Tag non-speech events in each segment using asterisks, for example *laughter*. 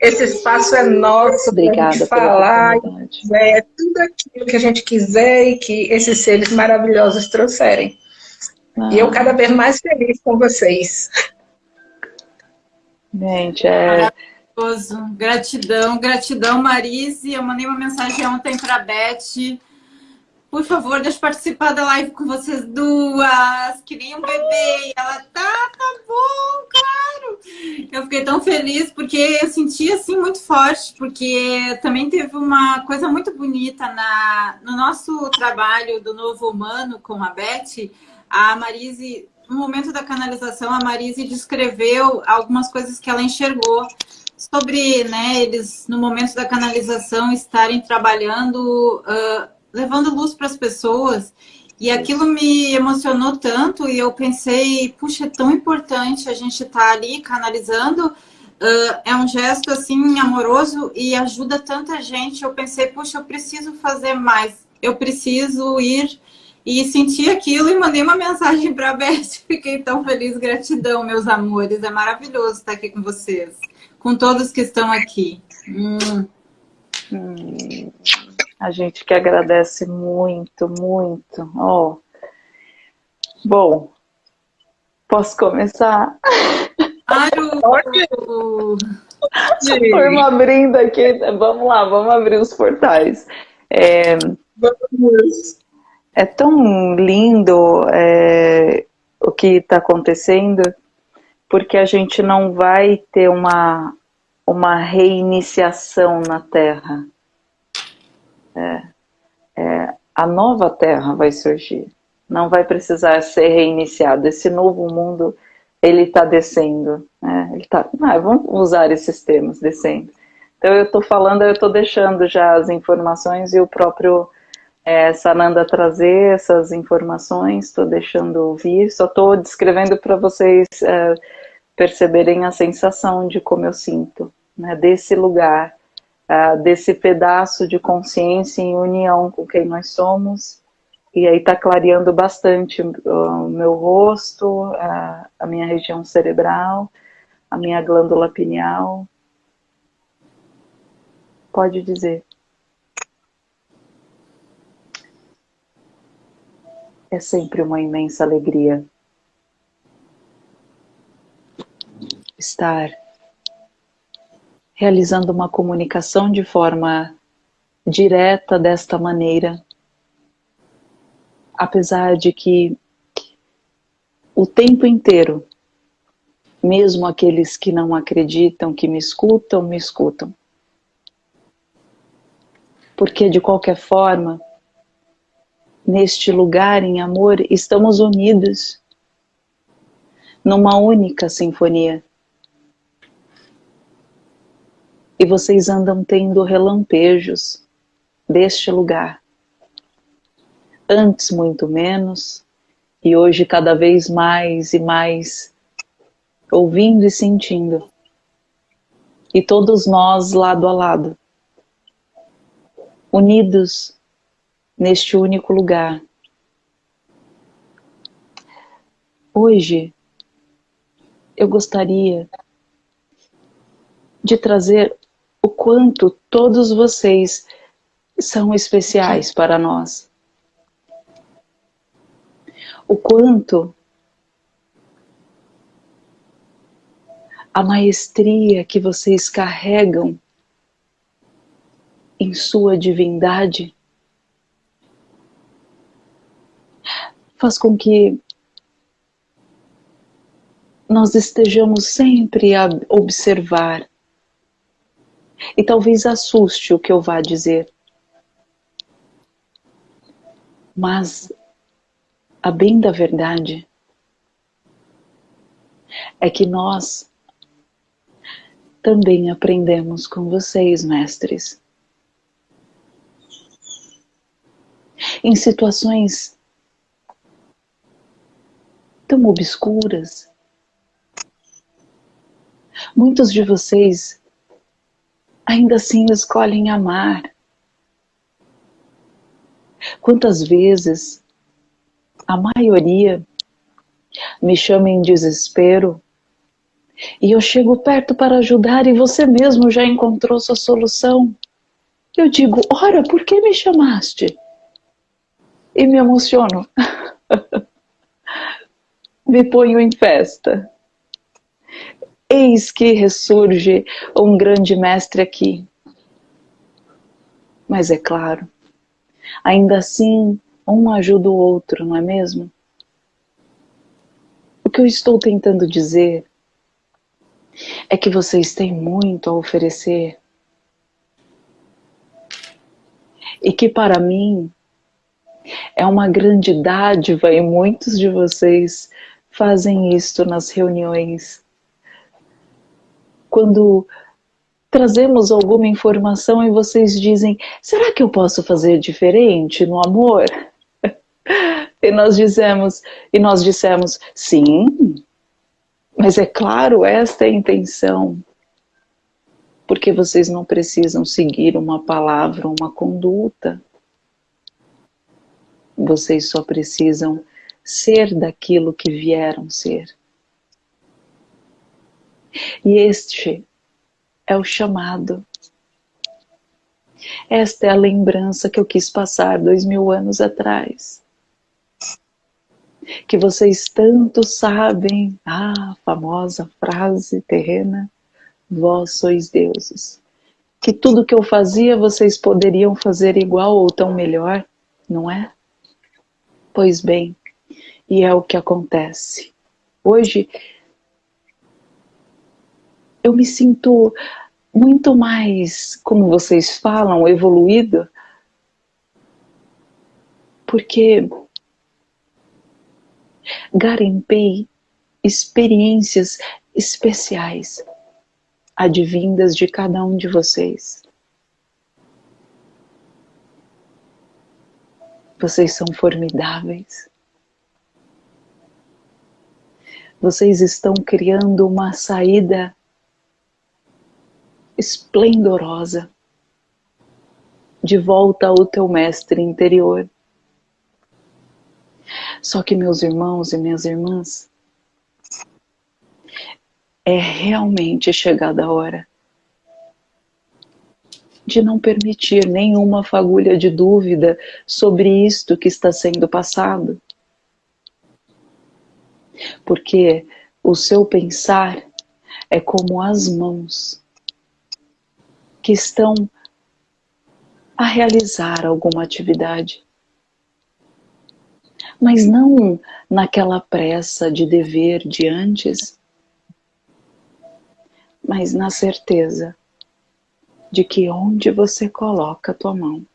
Esse espaço é nosso para a gente falar, é, tudo aquilo que a gente quiser e que esses seres maravilhosos trouxerem. Ah. E eu cada vez mais feliz com vocês. Gente, é... Maravilhoso. Gratidão, gratidão, Marise. Eu mandei uma mensagem ontem para a Beth por favor, deixa eu participar da live com vocês duas, que nem um bebê. E ela, tá, tá bom, claro. Eu fiquei tão feliz porque eu senti, assim, muito forte, porque também teve uma coisa muito bonita na, no nosso trabalho do Novo Humano com a Beth. A Marise, no momento da canalização, a Marise descreveu algumas coisas que ela enxergou sobre, né, eles, no momento da canalização, estarem trabalhando... Uh, levando luz para as pessoas. E aquilo me emocionou tanto e eu pensei, puxa, é tão importante a gente estar tá ali canalizando. Uh, é um gesto assim amoroso e ajuda tanta gente. Eu pensei, puxa, eu preciso fazer mais. Eu preciso ir e sentir aquilo e mandei uma mensagem para a Beth. *laughs* Fiquei tão feliz, gratidão, meus amores. É maravilhoso estar aqui com vocês, com todos que estão aqui. Hum. Hum. A gente que agradece muito, muito. Oh. Bom, posso começar? Claro! *laughs* Turma abrindo aqui. Vamos lá, vamos abrir os portais. É, é tão lindo é, o que está acontecendo, porque a gente não vai ter uma, uma reiniciação na Terra é, é, a nova Terra vai surgir. Não vai precisar ser reiniciado. Esse novo mundo, ele está descendo. Né? Ele tá, ah, vamos usar esses termos, descendo. Então eu estou falando, eu estou deixando já as informações e o próprio é, Sananda trazer essas informações, estou deixando ouvir, só estou descrevendo para vocês é, perceberem a sensação de como eu sinto, né, desse lugar uh, desse pedaço de consciência em união com quem nós somos, e aí está clareando bastante o meu rosto, a, a minha região cerebral, a minha glândula pineal. Pode dizer. É sempre uma imensa alegria estar realizando uma comunicação de forma direta desta maneira, apesar de que o tempo inteiro, mesmo aqueles que não acreditam, que me escutam, me escutam. Porque de qualquer forma, neste lugar em amor, estamos unidos numa única sinfonia. E vocês andam tendo relampejos deste lugar. Antes muito menos, e hoje cada vez mais e mais ouvindo e sentindo. E todos nós lado a lado, unidos neste único lugar. Hoje, eu gostaria de trazer o quanto todos vocês são especiais para nós. O quanto a maestria que vocês carregam em sua divindade faz com que nós estejamos sempre a observar e talvez assuste o que eu vá dizer. Mas a bem da verdade é que nós também aprendemos com vocês, mestres. Em situações tão obscuras, muitos de vocês ainda assim escolhem amar. Quantas vezes a maioria me chama em desespero E eu chego perto para ajudar e você mesmo já encontrou sua solução. Eu digo, ora, por que me chamaste? E me emociono. *laughs* me ponho em festa. Eis que ressurge um grande mestre aqui. Mas é claro, ainda assim, um ajuda o outro, não é mesmo? O que eu estou tentando dizer é que vocês têm muito a oferecer e que para mim é uma grande dádiva e muitos de vocês fazem isto nas reuniões. Quando trazemos alguma informação e vocês dizem, será que eu posso fazer diferente no amor? *laughs* E nós dizemos, e nós dissemos, sim, mas é claro, esta é a intenção. Porque vocês não precisam seguir uma palavra, uma conduta. Vocês só precisam ser daquilo que vieram ser. E este é o chamado. Esta é a lembrança que eu quis passar dois mil anos atrás. Que vocês tanto sabem, a famosa frase terrena, vós sois deuses. Que tudo que eu fazia vocês poderiam fazer igual ou tão melhor, não é? Pois bem, e é o que acontece. Hoje eu me sinto muito mais, como vocês falam, evoluído, porque garimpei experiências especiais advindas de cada um de vocês. Vocês são formidáveis. Vocês estão criando uma saída esplendorosa de volta ao teu mestre interior. Só que, meus irmãos e minhas irmãs, é realmente chegada a hora de não permitir nenhuma fagulha de dúvida sobre isto que está sendo passado. Porque o seu pensar é como as mãos que estão a realizar alguma atividade. Mas não naquela pressa de dever de antes, mas na certeza de que onde você coloca a tua mão,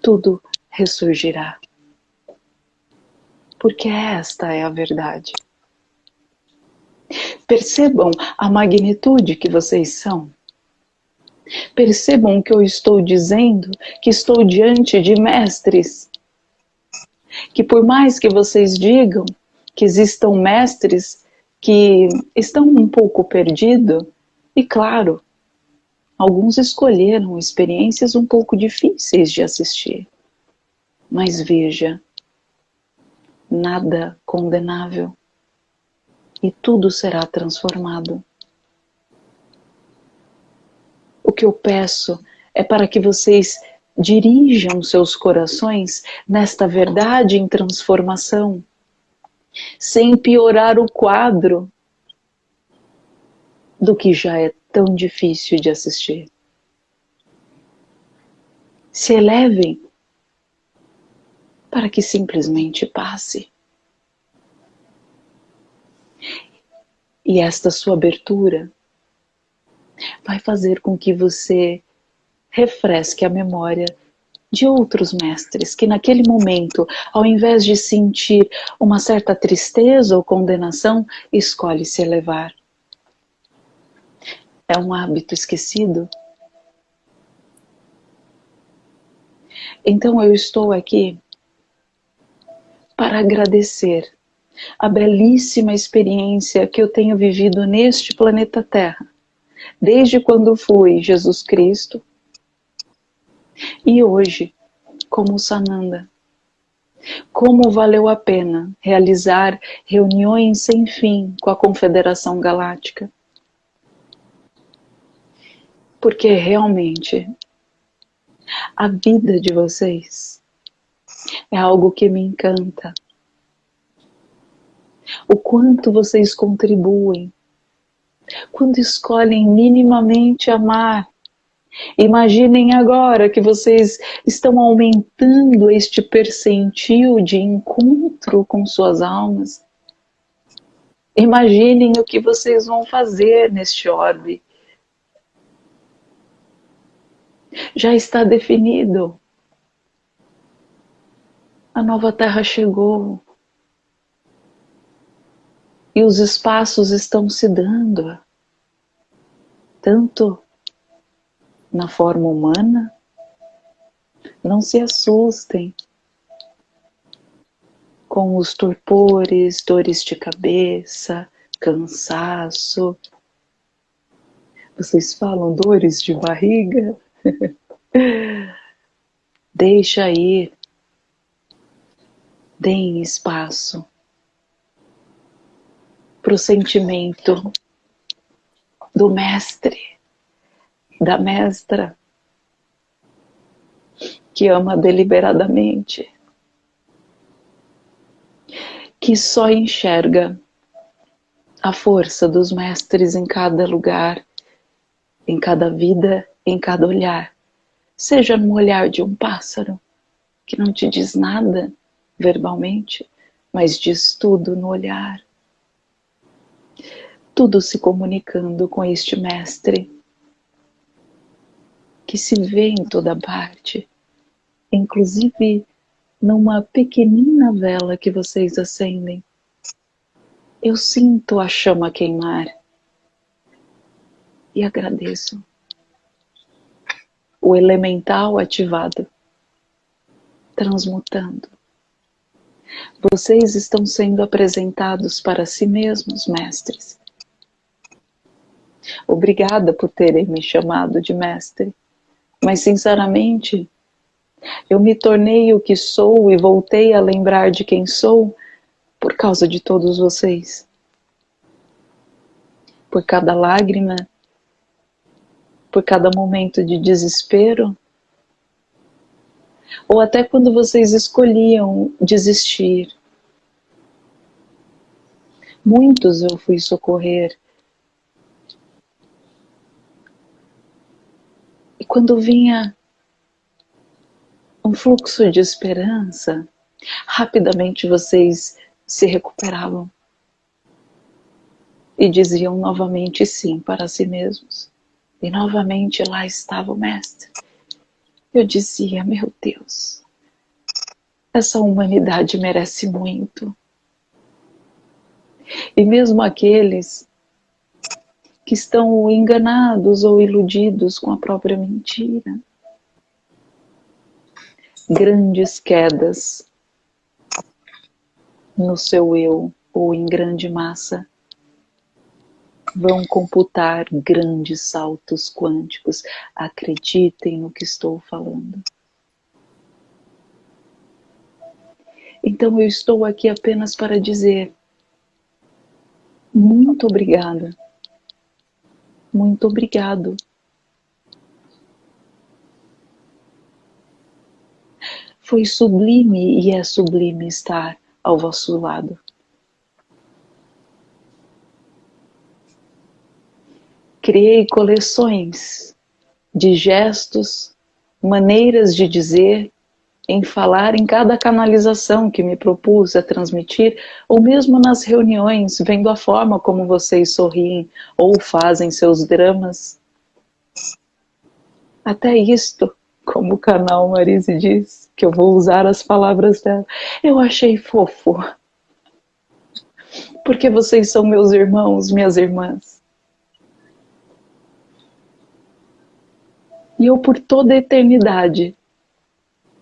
tudo ressurgirá. Porque esta é a verdade. Percebam a magnitude que vocês são. Percebam que eu estou dizendo que estou diante de mestres. Que por mais que vocês digam que existam mestres que estão um pouco perdidos, e claro, alguns escolheram experiências um pouco difíceis de assistir. Mas veja, nada condenável e tudo será transformado. O que eu peço é para que vocês dirijam seus corações nesta verdade em transformação, sem piorar o quadro do que já é tão difícil de assistir. Se elevem para que simplesmente passe. E esta sua abertura vai fazer com que você refresque a memória de outros mestres que naquele momento, ao invés de sentir uma certa tristeza ou condenação, escolhe se elevar. É um hábito esquecido. Então eu estou aqui para agradecer a belíssima experiência que eu tenho vivido neste planeta Terra, desde quando fui Jesus Cristo e hoje como Sananda, Como valeu a pena realizar reuniões sem fim com a Confederação Galáctica? Porque realmente a vida de vocês é algo que me encanta. O quanto vocês contribuem quando escolhem minimamente amar Imaginem agora que vocês estão aumentando este percentil de encontro com suas almas. Imaginem o que vocês vão fazer neste orbe. Já está definido. A nova terra chegou. E os espaços estão se dando. Tanto na forma humana, não se assustem com os torpores, dores de cabeça, cansaço. Vocês falam dores de barriga? *laughs* Deixa ir. Deem espaço para o sentimento do mestre da mestra que ama deliberadamente, que só enxerga a força dos mestres em cada lugar, em cada vida, em cada olhar, seja no olhar de um pássaro que não te diz nada verbalmente, mas diz tudo no olhar. Tudo se comunicando com este mestre que se vê em toda parte, inclusive numa pequenina vela que vocês acendem. Eu sinto a chama queimar e agradeço. O elemental ativado, transmutando. Vocês estão sendo apresentados para si mesmos, mestres. Obrigada por terem me chamado de mestre. Mas, sinceramente, eu me tornei o que sou e voltei a lembrar de quem sou por causa de todos vocês. Por cada lágrima, por cada momento de desespero, ou até quando vocês escolhiam desistir. Muitos eu fui socorrer quando vinha um fluxo de esperança, rapidamente vocês se recuperavam e diziam novamente sim para si mesmos. E novamente lá estava o Mestre. Eu dizia, meu Deus, essa humanidade merece muito. E mesmo aqueles que estão enganados ou iludidos com a própria mentira. Grandes quedas no seu eu ou em grande massa vão computar grandes saltos quânticos. Acreditem no que estou falando. Então eu estou aqui apenas para dizer muito obrigada muito obrigado. Foi sublime e é sublime estar ao vosso lado. Criei coleções de gestos, maneiras de dizer em falar em cada canalização que me propus a transmitir, ou mesmo nas reuniões, vendo a forma como vocês sorriem ou fazem seus dramas. Até isto, como o canal Marise diz, que eu vou usar as palavras dela, eu achei fofo. Porque vocês são meus irmãos, minhas irmãs. E eu por toda a eternidade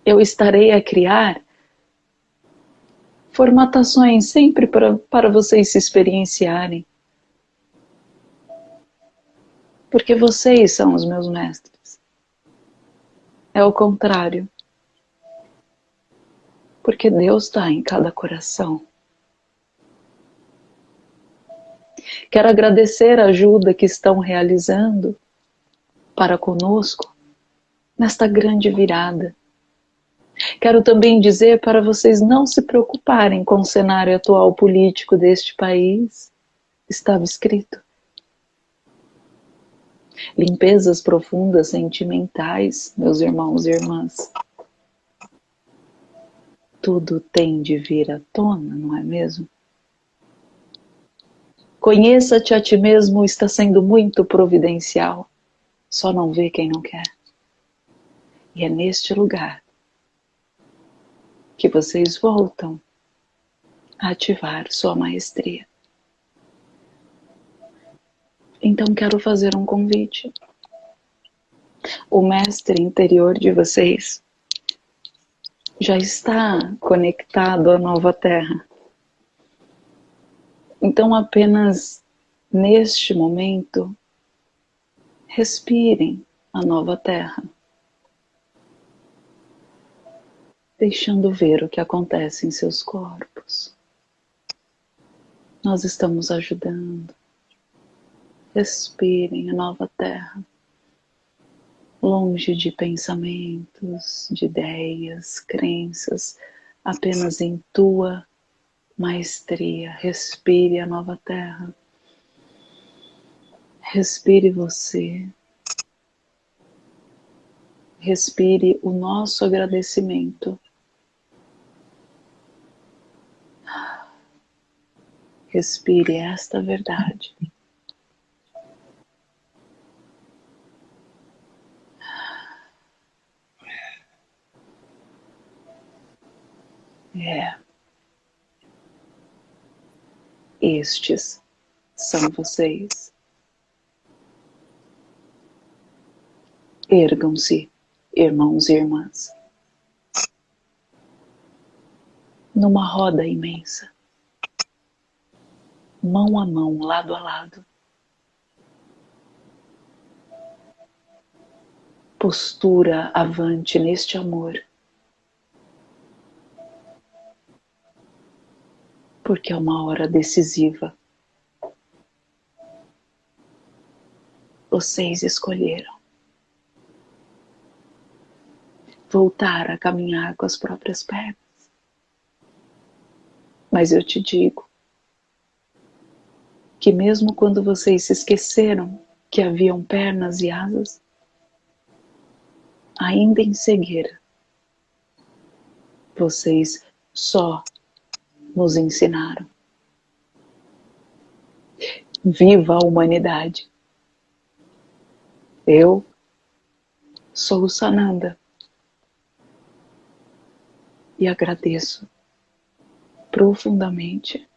eu estarei a criar formatações sempre para, para vocês se experienciarem. Porque vocês são os meus mestres. É o contrário. Porque Deus está em cada coração. Quero agradecer a ajuda que estão realizando para conosco nesta grande virada. Quero também dizer para vocês não se preocuparem com o cenário atual político deste país. Estava escrito. Limpezas profundas sentimentais, meus irmãos e irmãs. Tudo tem de vir à tona, não é mesmo? Conheça-te a ti mesmo está sendo muito providencial. Só não vê quem não quer. E é neste lugar que vocês voltam a ativar sua maestria. Então quero fazer um convite. O mestre interior de vocês já está conectado à nova terra. Então, apenas neste momento, respirem a nova terra, deixando ver o que acontece em seus corpos. Nós estamos ajudando. Respirem a nova terra, longe de pensamentos, de ideias, crenças, apenas em tua maestria. Respire a nova terra. Respire você. Respire o nosso agradecimento. Respire esta verdade. É. Estes são vocês. Ergam-se, irmãos e irmãs, numa roda imensa, mão a mão, lado a lado. Postura avante neste amor porque é uma hora decisiva. Vocês escolheram voltar a caminhar com as próprias pernas. Mas eu te digo que mesmo quando vocês se esqueceram que haviam pernas e asas, ainda em cegueira, vocês só nos ensinaram. Viva a humanidade! Eu sou o Sananda e agradeço profundamente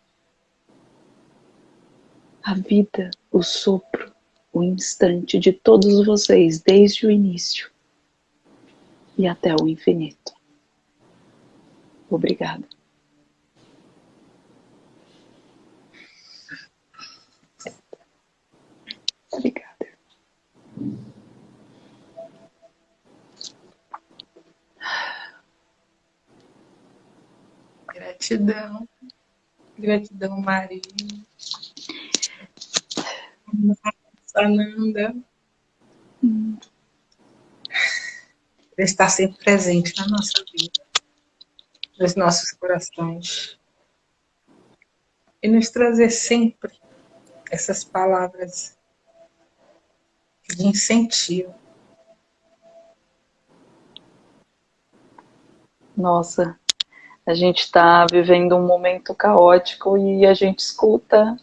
a vida, o sopro, o instante de todos vocês desde o início e até o infinito. Obrigada. Obrigada. Gratidão. Gratidão, Maria. Sananda. Hum. Estar sempre presente na nossa vida, nos nossos corações. E nos trazer sempre essas palavras de incentivo. Nossa, a gente está vivendo um momento caótico e a gente escuta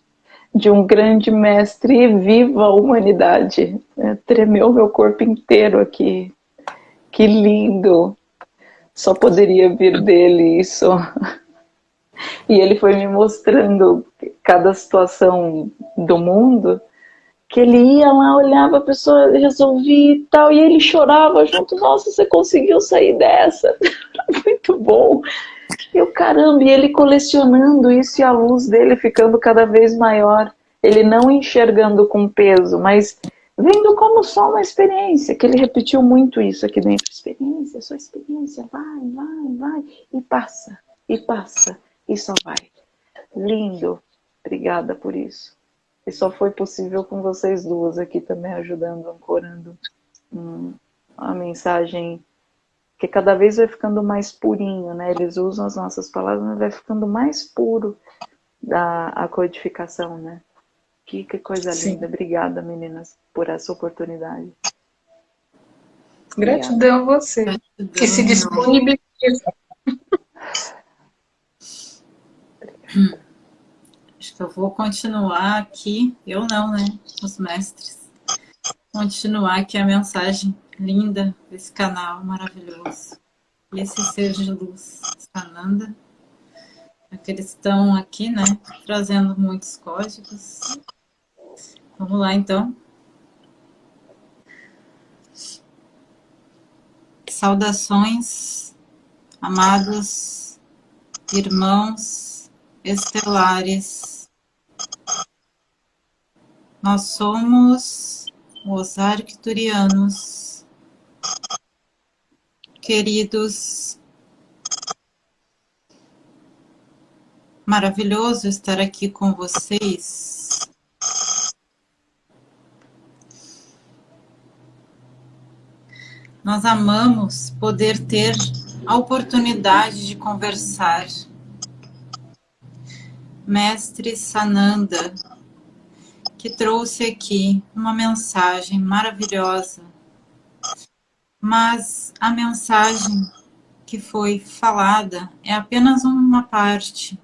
de um grande mestre viva a humanidade. É, tremeu meu corpo inteiro aqui. Que lindo! Só poderia vir dele isso. *laughs* E ele foi me mostrando cada situação do mundo que ele ia lá, olhava a pessoa, resolvia e tal, e ele chorava junto, nossa, você conseguiu sair dessa, *laughs* muito bom. E o caramba, e ele colecionando isso e a luz dele ficando cada vez maior, ele não enxergando com peso, mas vendo como só uma experiência, que ele repetiu muito isso aqui dentro. Experiência, sua experiência, vai, vai, vai, e passa, e passa, e só vai. Lindo, obrigada por isso. E só foi possível com vocês duas aqui também ajudando, ancorando hum, a mensagem que cada vez vai ficando mais purinho, né? Eles usam as nossas palavras, mas vai ficando mais puro da a codificação, né? Que, que coisa Sim. linda. Obrigada, meninas, por essa oportunidade. Gratidão a você, Gratidão. que se disponibiliza. Acho que eu vou continuar aqui, eu não, né? Os mestres. Continuar aqui a mensagem linda desse canal maravilhoso. E esse ser de luz, Sananda. Aqueles estão aqui, né? Trazendo muitos códigos. Vamos lá, então. Saudações, amados irmãos estelares. Nós somos os arcturianos, queridos. Maravilhoso estar aqui com vocês Nós amamos poder ter a oportunidade de conversar. Mestre Sananda, que trouxe aqui uma mensagem maravilhosa, mas a mensagem que foi falada é apenas uma parte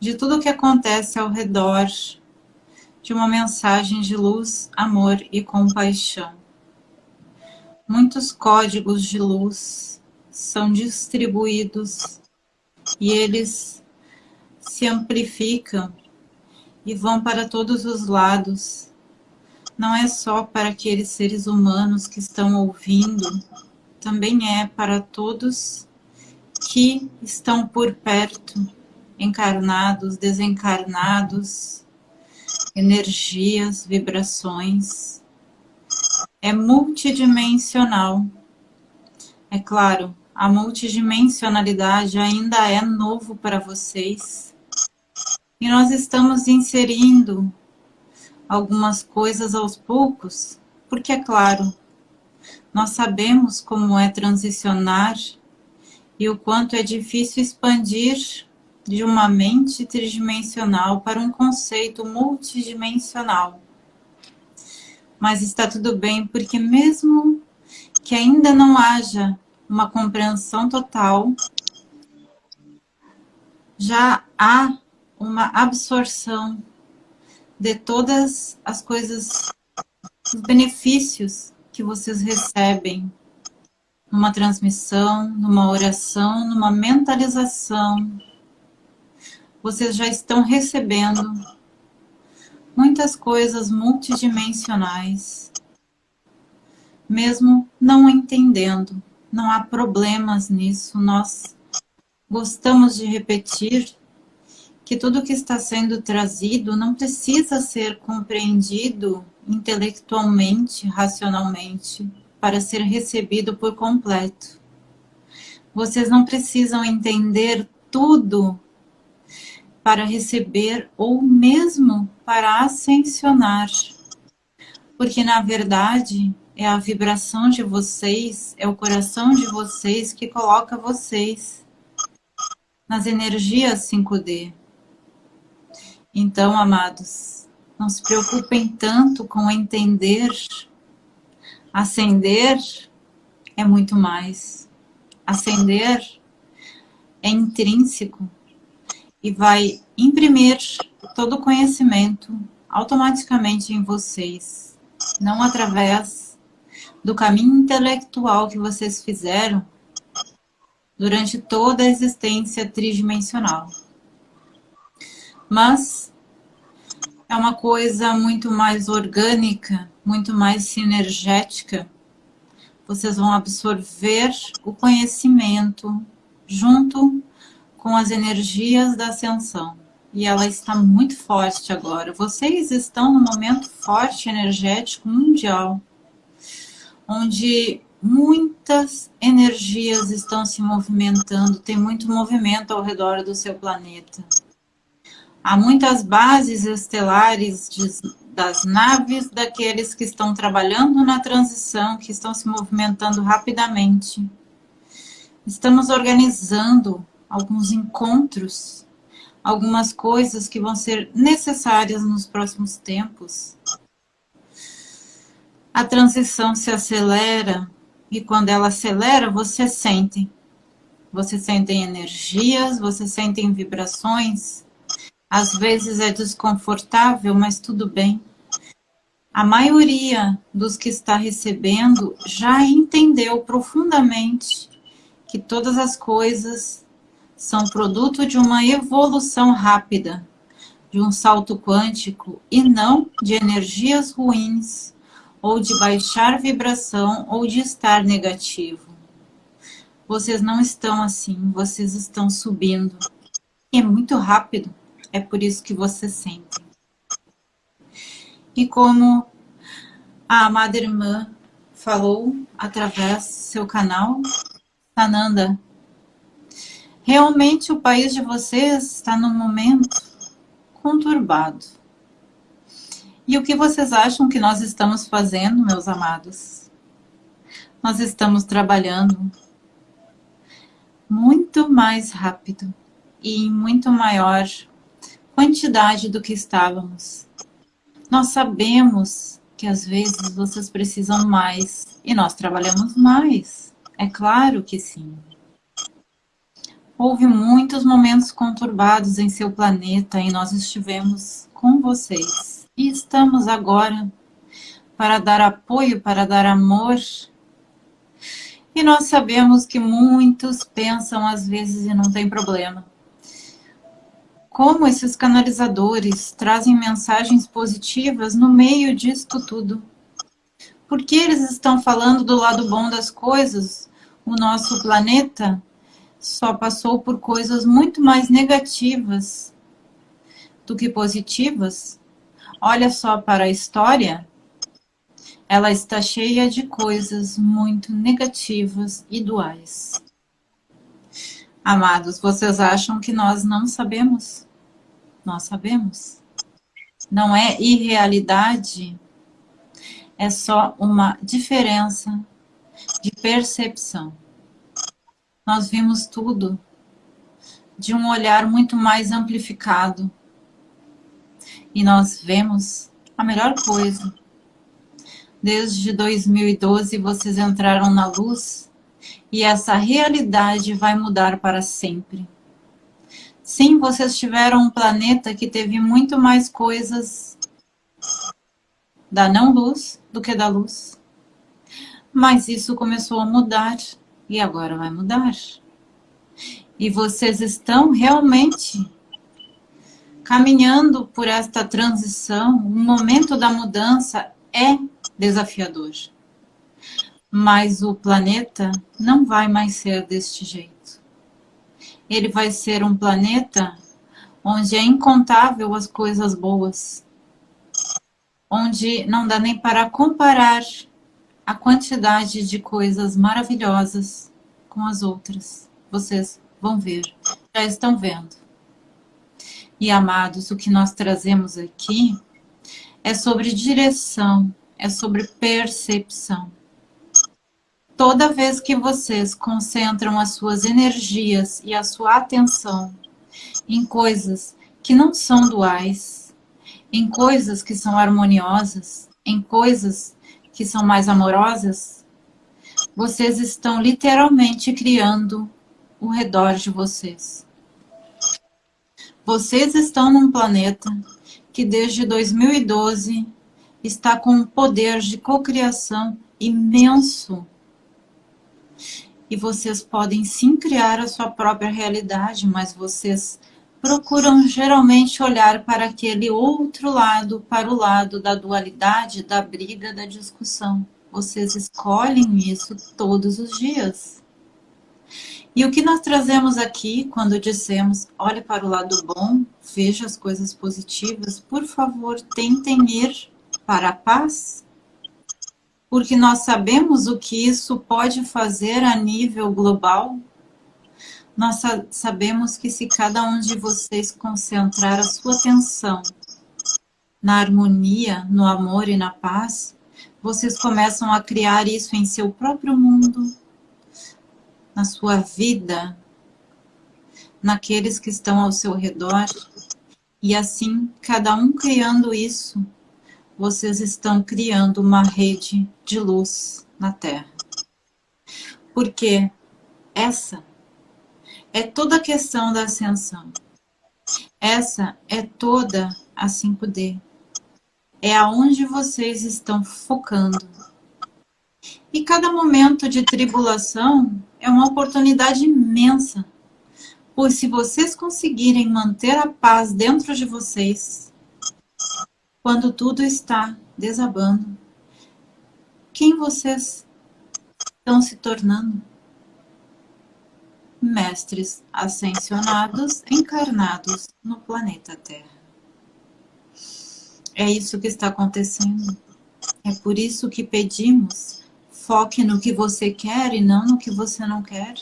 de tudo o que acontece ao redor de uma mensagem de luz, amor e compaixão. Muitos códigos de luz são distribuídos e eles se amplificam e vão para todos os lados. Não é só para aqueles seres humanos que estão ouvindo, também é para todos que estão por perto, encarnados, desencarnados, energias, vibrações é multidimensional. É claro, a multidimensionalidade ainda é novo para vocês. E nós estamos inserindo algumas coisas aos poucos, porque é claro, nós sabemos como é transicionar e o quanto é difícil expandir de uma mente tridimensional para um conceito multidimensional. Mas está tudo bem, porque mesmo que ainda não haja uma compreensão total, já há uma absorção de todas as coisas, os benefícios que vocês recebem numa transmissão, numa oração, numa mentalização. Vocês já estão recebendo muitas coisas multidimensionais. Mesmo não entendendo, não há problemas nisso. Nós gostamos de repetir que tudo que está sendo trazido não precisa ser compreendido intelectualmente, racionalmente, para ser recebido por completo. Vocês não precisam entender tudo para receber ou mesmo para ascensionar. Porque, na verdade, é a vibração de vocês, é o coração de vocês que coloca vocês nas energias 5D. Então, amados, não se preocupem tanto com entender. Ascender é muito mais. Ascender é intrínseco e vai imprimir todo o conhecimento automaticamente em vocês, não através do caminho intelectual que vocês fizeram durante toda a existência tridimensional. Mas é uma coisa muito mais orgânica, muito mais sinergética. Vocês vão absorver o conhecimento junto com as energias da ascensão. e ela está muito forte agora. Vocês estão num momento forte energético mundial, onde muitas energias estão se movimentando, tem muito movimento ao redor do seu planeta. Há muitas bases estelares de, das naves daqueles que estão trabalhando na transição, que estão se movimentando rapidamente. Estamos organizando alguns encontros algumas coisas que vão ser necessárias nos próximos tempos. A transição se acelera e quando ela acelera, você sente. Você sente energias, você sente vibrações. Às vezes é desconfortável, mas tudo bem. A maioria dos que está recebendo já entendeu profundamente que todas as coisas são produto de uma evolução rápida, de um salto quântico e não de energias ruins, ou de baixar vibração, ou de estar negativo. Vocês não estão assim, vocês estão subindo. E é muito rápido, é por isso que vocês sentem. E como a amada irmã falou através seu canal, Sananda, Realmente o país de vocês está num momento conturbado. E o que vocês acham que nós estamos fazendo, meus amados? Nós estamos trabalhando muito mais rápido e em muito maior quantidade do que estávamos. Nós sabemos que às vezes vocês precisam mais e nós trabalhamos mais. É claro que sim. Houve muitos momentos conturbados em seu planeta e nós estivemos com vocês. E estamos agora para dar apoio, para dar amor. E nós sabemos que muitos pensam às vezes e não tem problema. Como esses canalizadores trazem mensagens positivas no meio disto tudo? Porque eles estão falando do lado bom das coisas? O nosso planeta só passou por coisas muito mais negativas do que positivas. Olha só para a história, ela está cheia de coisas muito negativas e duais. Amados, vocês acham que nós não sabemos? Nós sabemos. Não é irrealidade, é só uma diferença de percepção nós vimos tudo de um olhar muito mais amplificado. E nós vemos a melhor coisa. Desde 2012 vocês entraram na luz e essa realidade vai mudar para sempre. Sim, vocês tiveram um planeta que teve muito mais coisas da não-luz do que da luz. Mas isso começou a mudar e agora vai mudar. E vocês estão realmente caminhando por esta transição. O momento da mudança é desafiador. Mas o planeta não vai mais ser deste jeito. Ele vai ser um planeta onde é incontável as coisas boas. Onde não dá nem para comparar a quantidade de coisas maravilhosas com as outras. Vocês vão ver, já estão vendo. E amados, o que nós trazemos aqui é sobre direção, é sobre percepção. Toda vez que vocês concentram as suas energias e a sua atenção em coisas que não são duais, em coisas que são harmoniosas, em coisas que são mais amorosas, vocês estão literalmente criando o redor de vocês. Vocês estão num planeta que desde 2012 está com um poder de cocriação imenso. E vocês podem sim criar a sua própria realidade, mas vocês procuram geralmente olhar para aquele outro lado, para o lado da dualidade, da briga, da discussão. Vocês escolhem isso todos os dias. E o que nós trazemos aqui quando dissemos, olhe para o lado bom, veja as coisas positivas, por favor, tentem ir para a paz, porque nós sabemos o que isso pode fazer a nível global. Nós sabemos que se cada um de vocês concentrar a sua atenção na harmonia, no amor e na paz, vocês começam a criar isso em seu próprio mundo, na sua vida, naqueles que estão ao seu redor. E assim, cada um criando isso, vocês estão criando uma rede de luz na Terra. Porque essa é toda a questão da ascensão. Essa é toda a 5D. É aonde vocês estão focando. E cada momento de tribulação é uma oportunidade imensa. Pois se vocês conseguirem manter a paz dentro de vocês, quando tudo está desabando, quem vocês estão se tornando? Mestres ascensionados encarnados no planeta Terra. É isso que está acontecendo. É por isso que pedimos Foque no que você quer e não no que você não quer.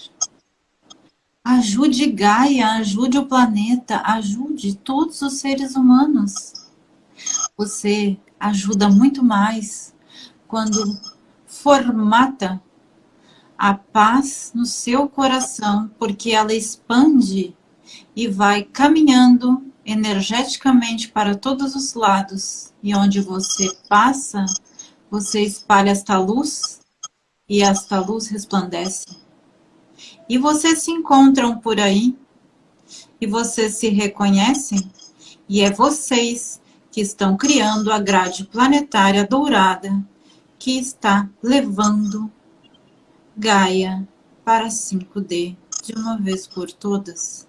Ajude Gaia, ajude o planeta, ajude todos os seres humanos. Você ajuda muito mais quando formata a paz no seu coração, porque ela expande e vai caminhando energeticamente para todos os lados. E onde você passa, você espalha esta luz e esta luz resplandece. E vocês se encontram por aí, e vocês se reconhecem, e é vocês que estão criando a grade planetária dourada que está levando Gaia para 5D de uma vez por todas.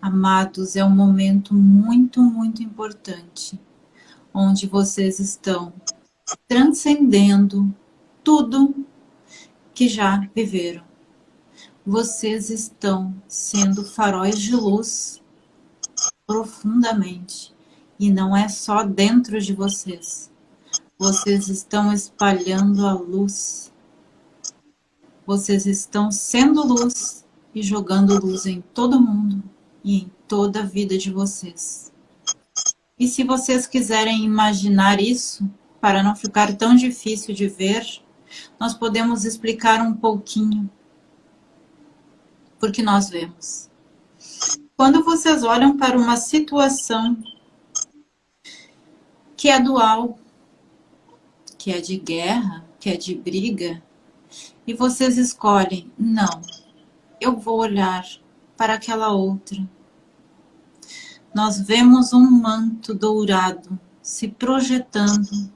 Amados, é um momento muito, muito importante, onde vocês estão transcendendo tudo que já viveram. Vocês estão sendo faróis de luz profundamente. E não é só dentro de vocês. Vocês estão espalhando a luz. Vocês estão sendo luz e jogando luz em todo mundo e em toda a vida de vocês. E se vocês quiserem imaginar isso, para não ficar tão difícil de ver, nós podemos explicar um pouquinho porque nós vemos. Quando vocês olham para uma situação que é dual, que é de guerra, que é de briga, e vocês escolhem, não, eu vou olhar para aquela outra. Nós vemos um manto dourado se projetando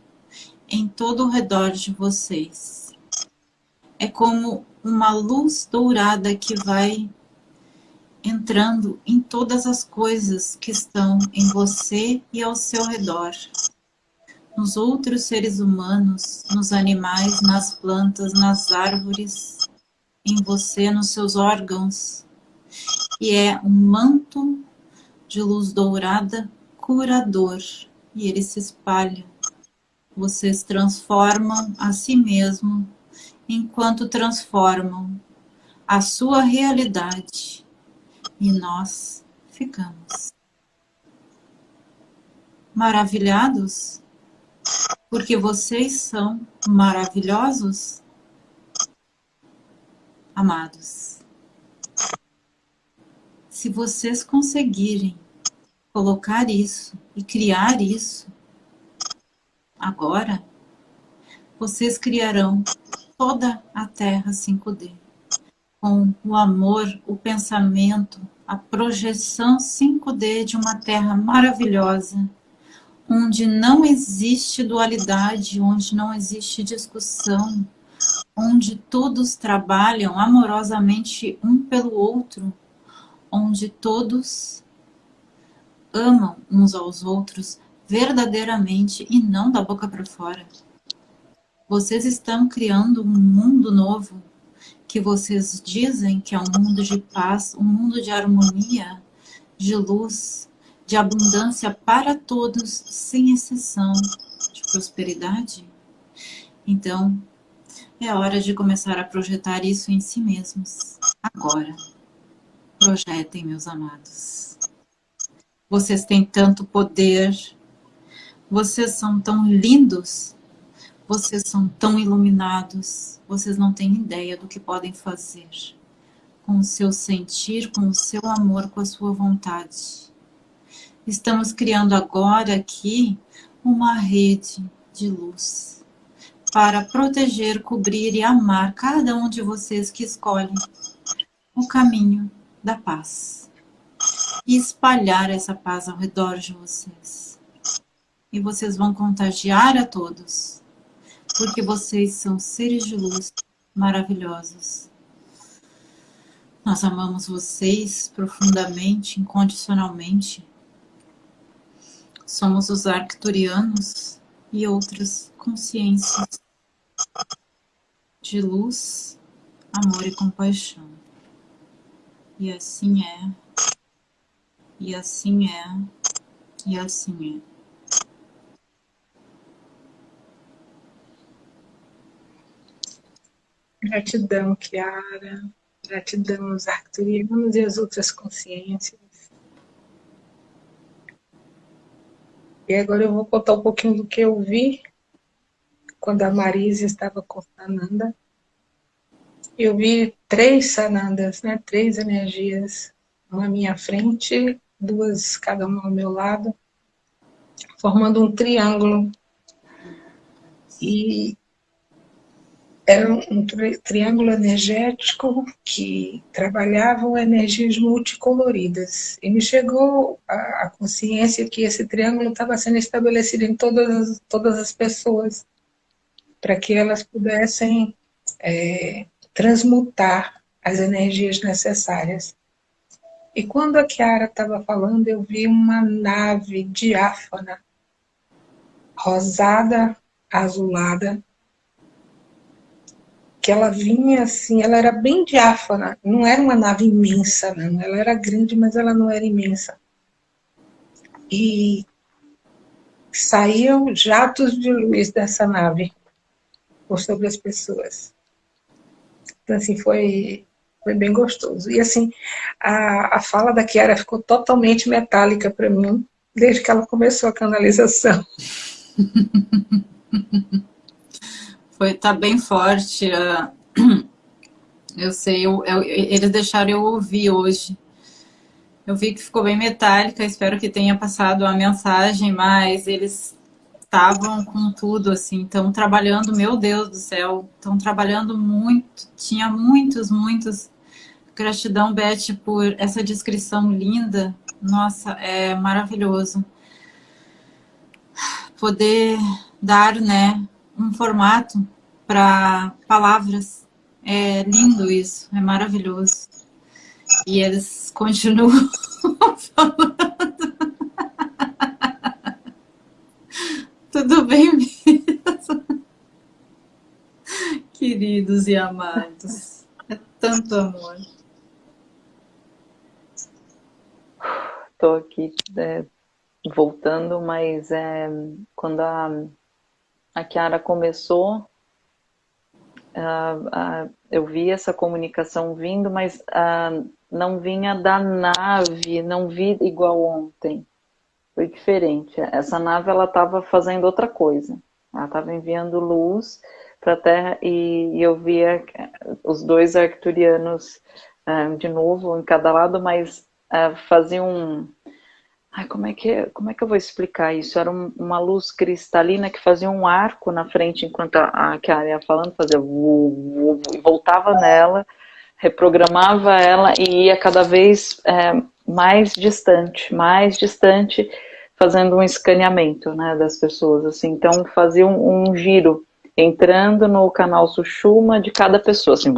em todo o redor de vocês. É como uma luz dourada que vai entrando em todas as coisas que estão em você e ao seu redor. Nos outros seres humanos, nos animais, nas plantas, nas árvores, em você, nos seus órgãos. E é um manto de luz dourada curador. E ele se espalha vocês transformam a si mesmo enquanto transformam a sua realidade e nós ficamos maravilhados porque vocês são maravilhosos, amados. Se vocês conseguirem colocar isso e criar isso Agora, vocês criarão toda a Terra 5D, com o amor, o pensamento, a projeção 5D de uma Terra maravilhosa, onde não existe dualidade, onde não existe discussão, onde todos trabalham amorosamente um pelo outro, onde todos amam uns aos outros, verdadeiramente e não da boca para fora. Vocês estão criando um mundo novo que vocês dizem que é um mundo de paz, um mundo de harmonia, de luz, de abundância para todos, sem exceção, de prosperidade? Então, é hora de começar a projetar isso em si mesmos. Agora. Projetem, meus amados. Vocês têm tanto poder. Vocês são tão lindos. Vocês são tão iluminados. Vocês não têm ideia do que podem fazer. Com o seu sentir, com o seu amor, com a sua vontade. Estamos criando agora aqui uma rede de luz para proteger, cobrir e amar cada um de vocês que escolhe o caminho da paz e espalhar essa paz ao redor de vocês. E vocês vão contagiar a todos, porque vocês são seres de luz maravilhosos. Nós amamos vocês profundamente, incondicionalmente. Somos os arcturianos e outras consciências de luz, amor e compaixão. E assim é, e assim é, e assim é. Gratidão, Kiara. Gratidão aos arcturianos e às outras consciências. E agora eu vou contar um pouquinho do que eu vi quando a Marisa estava com Sananda, eu vi três Sanandas, né? três energias, uma à minha frente, duas cada uma ao meu lado, formando um triângulo. E era um tri triângulo energético que trabalhava energias multicoloridas. E me chegou a, a consciência que esse triângulo estava sendo estabelecido em todas, todas as pessoas para que elas pudessem é, transmutar as energias necessárias. E quando a Kiara estava falando, eu vi uma nave diáfana, rosada, azulada, que ela vinha assim, ela era bem diáfana, não era uma nave imensa, não. Ela era grande, mas ela não era imensa. E saíam jatos de luz dessa nave por sobre as pessoas. Então, assim, foi, foi bem gostoso. E, assim, a, a fala da Kiara ficou totalmente metálica para mim, desde que ela começou a canalização. *laughs* Foi, tá bem forte. Uh, *clears throat* eu sei, eu, eu, eles deixaram eu ouvir hoje. Eu vi que ficou bem metálica, espero que tenha passado a mensagem, mas eles estavam com tudo, assim, estão trabalhando, meu Deus do céu, estão trabalhando muito, tinha muitos, muitos. Gratidão, Beth, por essa descrição linda. Nossa, é maravilhoso. Poder dar, né, um formato para palavras. É lindo isso, é maravilhoso. E eles continuam *laughs* falando. Tudo bem mesmo? Queridos e amados, é tanto amor. Estou aqui é, voltando, mas é, quando a, a Kiara começou, eu vi essa comunicação vindo, mas não vinha da nave, não vi igual ontem foi diferente. Essa nave ela estava fazendo outra coisa. Ela estava enviando luz para a Terra e, e, eu via os dois arcturianos uh, de novo em cada lado, mas uh, faziam um... Ai, como é, que, como é que eu vou explicar isso? Era um, uma luz cristalina que fazia um arco na frente enquanto a, a ia falando, fazia e voltava nela, reprogramava ela e ia cada vez é, mais distante, mais distante, fazendo um escaneamento né, das pessoas. Assim. Então, fazia um, um giro, entrando no canal Sushuma de cada pessoa. Assim,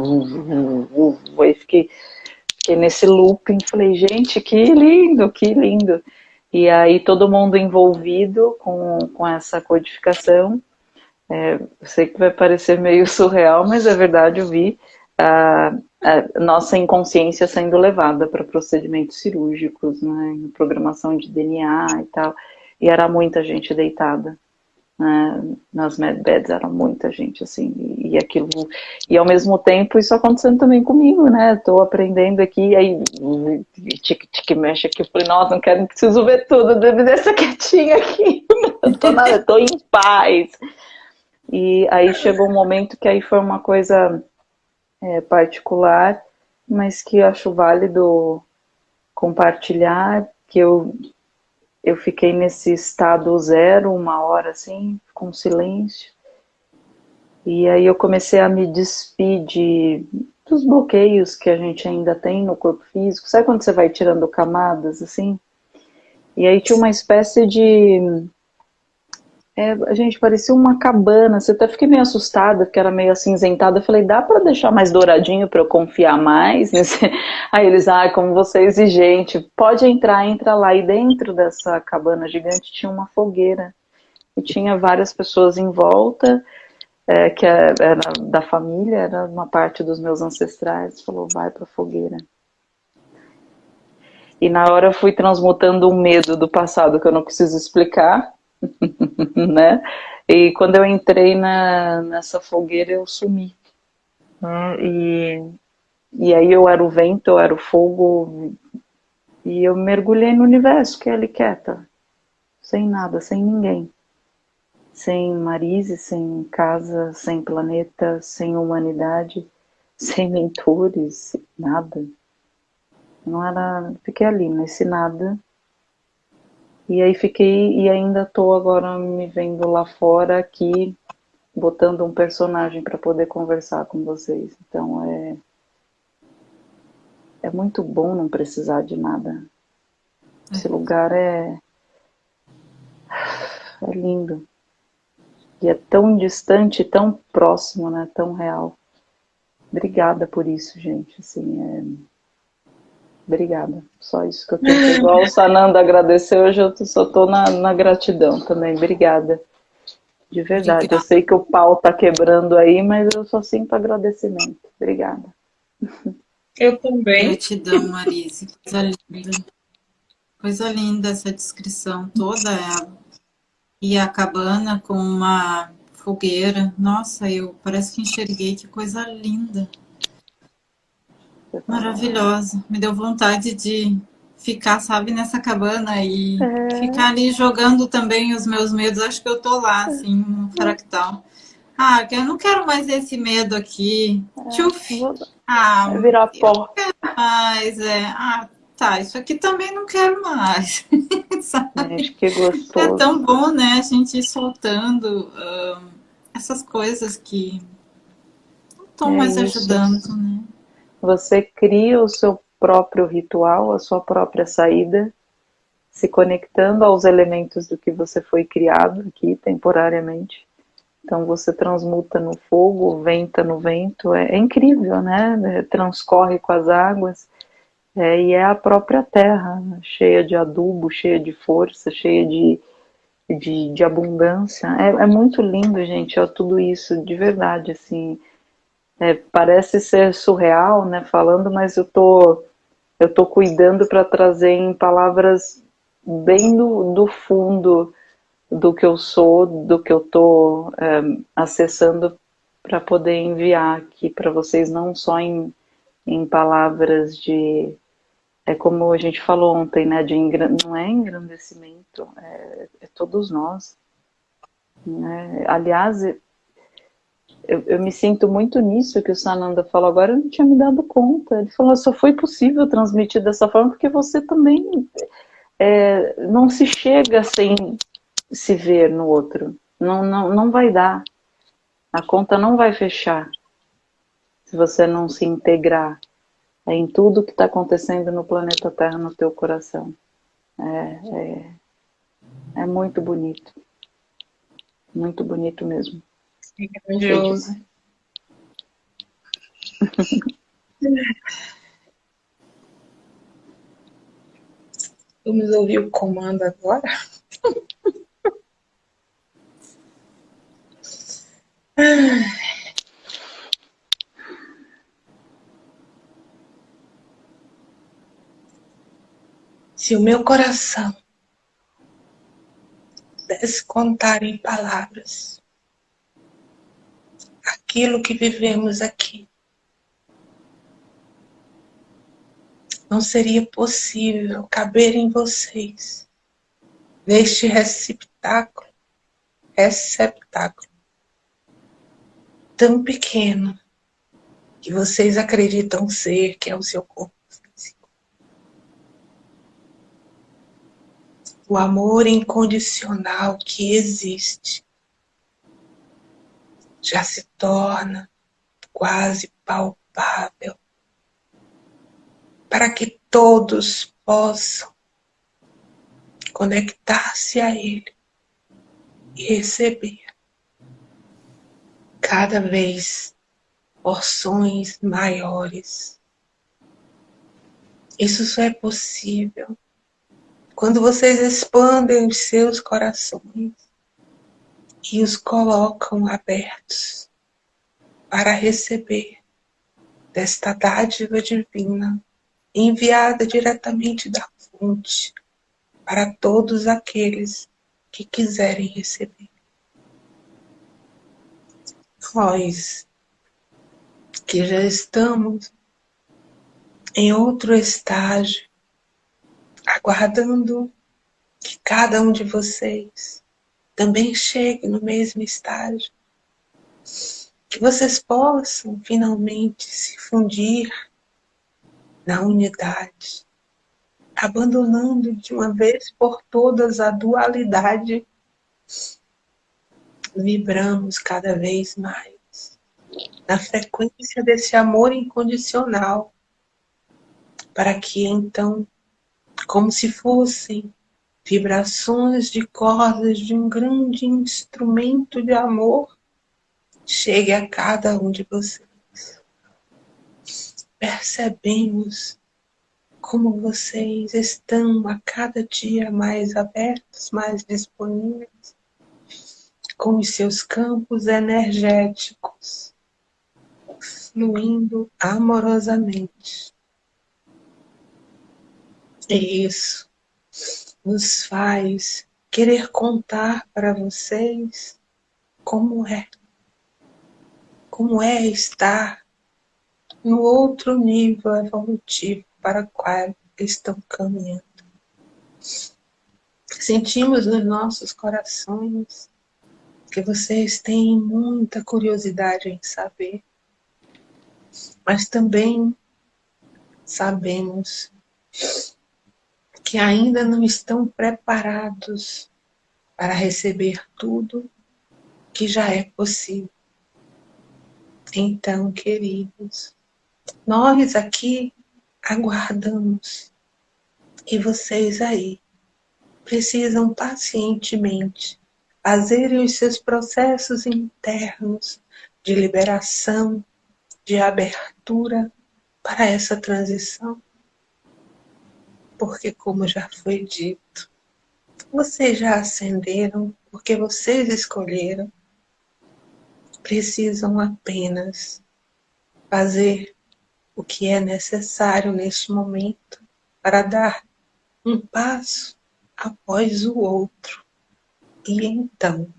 aí fiquei, fiquei nesse looping, falei, gente, que lindo, que lindo. E aí todo mundo envolvido com, com essa codificação. É, sei que vai parecer meio *laughs* surreal, mas é verdade, eu vi a, a nossa inconsciência sendo levada para procedimentos cirúrgicos, né, programação de DNA e tal, e era muita gente deitada. Né, nas medbeds era muita gente assim e, e, aquilo e ao mesmo tempo isso acontecendo também comigo né? Estou aprendendo aqui aí tique tique mexe aqui eu falei nossa não quero não preciso ver tudo deve deixar quietinha aqui eu tô, nada, eu tô em paz. E aí chegou um momento que aí foi uma coisa é, particular, mas que eu acho válido compartilhar, que eu, eu fiquei nesse estado zero, uma hora assim, com silêncio, e aí eu comecei a me despedir dos bloqueios que a gente ainda tem no corpo físico, sabe quando você vai tirando camadas, assim? E aí tinha uma espécie de é, a gente parecia uma cabana, você até fiquei meio assustada, porque era meio acinzentada. Eu falei, dá para deixar mais douradinho para eu confiar mais? Nesse... *laughs* Aí eles, ah, como você é exigente, pode entrar, entra lá. E dentro dessa cabana gigante tinha uma fogueira. E tinha várias pessoas em volta, é, que é, era da família, era uma parte dos meus ancestrais. Falou, vai para a fogueira. E na hora eu fui transmutando um medo do passado que eu não preciso explicar *laughs* né? E quando eu entrei na, nessa fogueira, eu sumi. Né? E, e aí eu era o vento, eu era o fogo, e eu mergulhei no universo, que é ali quieta, sem nada, sem ninguém. Sem Marise, sem casa, sem planeta, sem humanidade, sem mentores, nada. Não era. Fiquei ali, nesse nada, e aí fiquei, e ainda tô agora me vendo lá fora aqui, botando um personagem para poder conversar com vocês. Então é, é muito bom não precisar de nada. Esse lugar é, é lindo. E é tão distante, tão próximo, né? Tão real. Obrigada por isso, gente. Assim, é Obrigada. Só isso que eu tenho. Igual o Sananda agradeceu, hoje eu só estou na, na gratidão também. Obrigada. De verdade. Obrigada. Eu sei que o pau está quebrando aí, mas eu só sinto agradecimento. Obrigada. Eu também. Gratidão, Marise. Coisa linda. Coisa linda essa descrição toda. Ela. E a cabana com uma fogueira. Nossa, eu parece que enxerguei. Que coisa linda. Maravilhosa. Me deu vontade de ficar, sabe, nessa cabana e é. ficar ali jogando também os meus medos. Acho que eu tô lá, assim, no fractal. Ah, que eu não quero mais esse medo aqui. É, Tchuf. Ah, virar pó. Mas é. Ah, tá. Isso aqui também não quero mais. *laughs* É, acho que é gostoso. É tão bom, né? A gente ir soltando uh, essas coisas que não estão é mais isso. ajudando, né? Você cria o seu próprio ritual, a sua própria saída, se conectando aos elementos do que você foi criado aqui temporariamente. Então você transmuta no fogo, venta no vento, é, é incrível, né? É, transcorre com as águas é, e é a própria terra, né? cheia de adubo, cheia de força, cheia de, de, de abundância. É, é, muito lindo, gente, ó, tudo isso, de verdade, assim. É, parece ser surreal, né, falando, mas eu tô, eu tô cuidando para trazer em palavras bem do, do fundo do que eu sou, do que eu tô é, acessando para poder enviar aqui para vocês, não só em, em palavras de, é como a gente falou ontem, né, de não é engrandecimento, é, é todos nós. Né? Aliás, eu, eu, me sinto muito nisso que o Sananda falou agora, eu não tinha me dado conta. Ele falou, só foi possível transmitir dessa forma porque você também é, não se chega sem se ver no outro. Não, não, não vai dar. A conta não vai fechar se você não se integrar em tudo que está acontecendo no planeta Terra, no teu coração. É, é, é muito bonito. Muito bonito mesmo. Maravilhoso. Vamos ouvir o comando agora? Se o meu coração pudesse contar em palavras aquilo que vivemos aqui, não seria possível caber em vocês neste receptáculo, receptáculo tão pequeno que vocês acreditam ser, que é o seu corpo físico. O amor incondicional que existe já se torna quase palpável para que todos possam conectar-se a Ele e receber cada vez porções maiores. Isso só é possível quando vocês expandem os seus corações e os colocam abertos para receber desta dádiva divina enviada diretamente da fonte para todos aqueles que quiserem receber. Nós que já estamos em outro estágio, aguardando que cada um de vocês também chegue no mesmo estágio, que vocês possam finalmente se fundir na unidade, abandonando de uma vez por todas a dualidade, vibramos cada vez mais na frequência desse amor incondicional, para que então, como se fossem vibrações de cordas de um grande instrumento de amor, chegue a cada um de vocês percebemos como vocês estão a cada dia mais abertos, mais disponíveis, com os seus campos energéticos fluindo amorosamente. E isso nos faz querer contar para vocês como é. Como é estar no outro nível evolutivo para o qual estão caminhando. Sentimos nos nossos corações que vocês têm muita curiosidade em saber, mas também sabemos que ainda não estão preparados para receber tudo que já é possível. Então, queridos, nós aqui aguardamos e vocês aí precisam pacientemente fazerem os seus processos internos de liberação, de abertura para essa transição. Porque, como já foi dito, vocês já ascenderam porque vocês escolheram, precisam apenas fazer o que é necessário neste momento para dar um passo após o outro. E então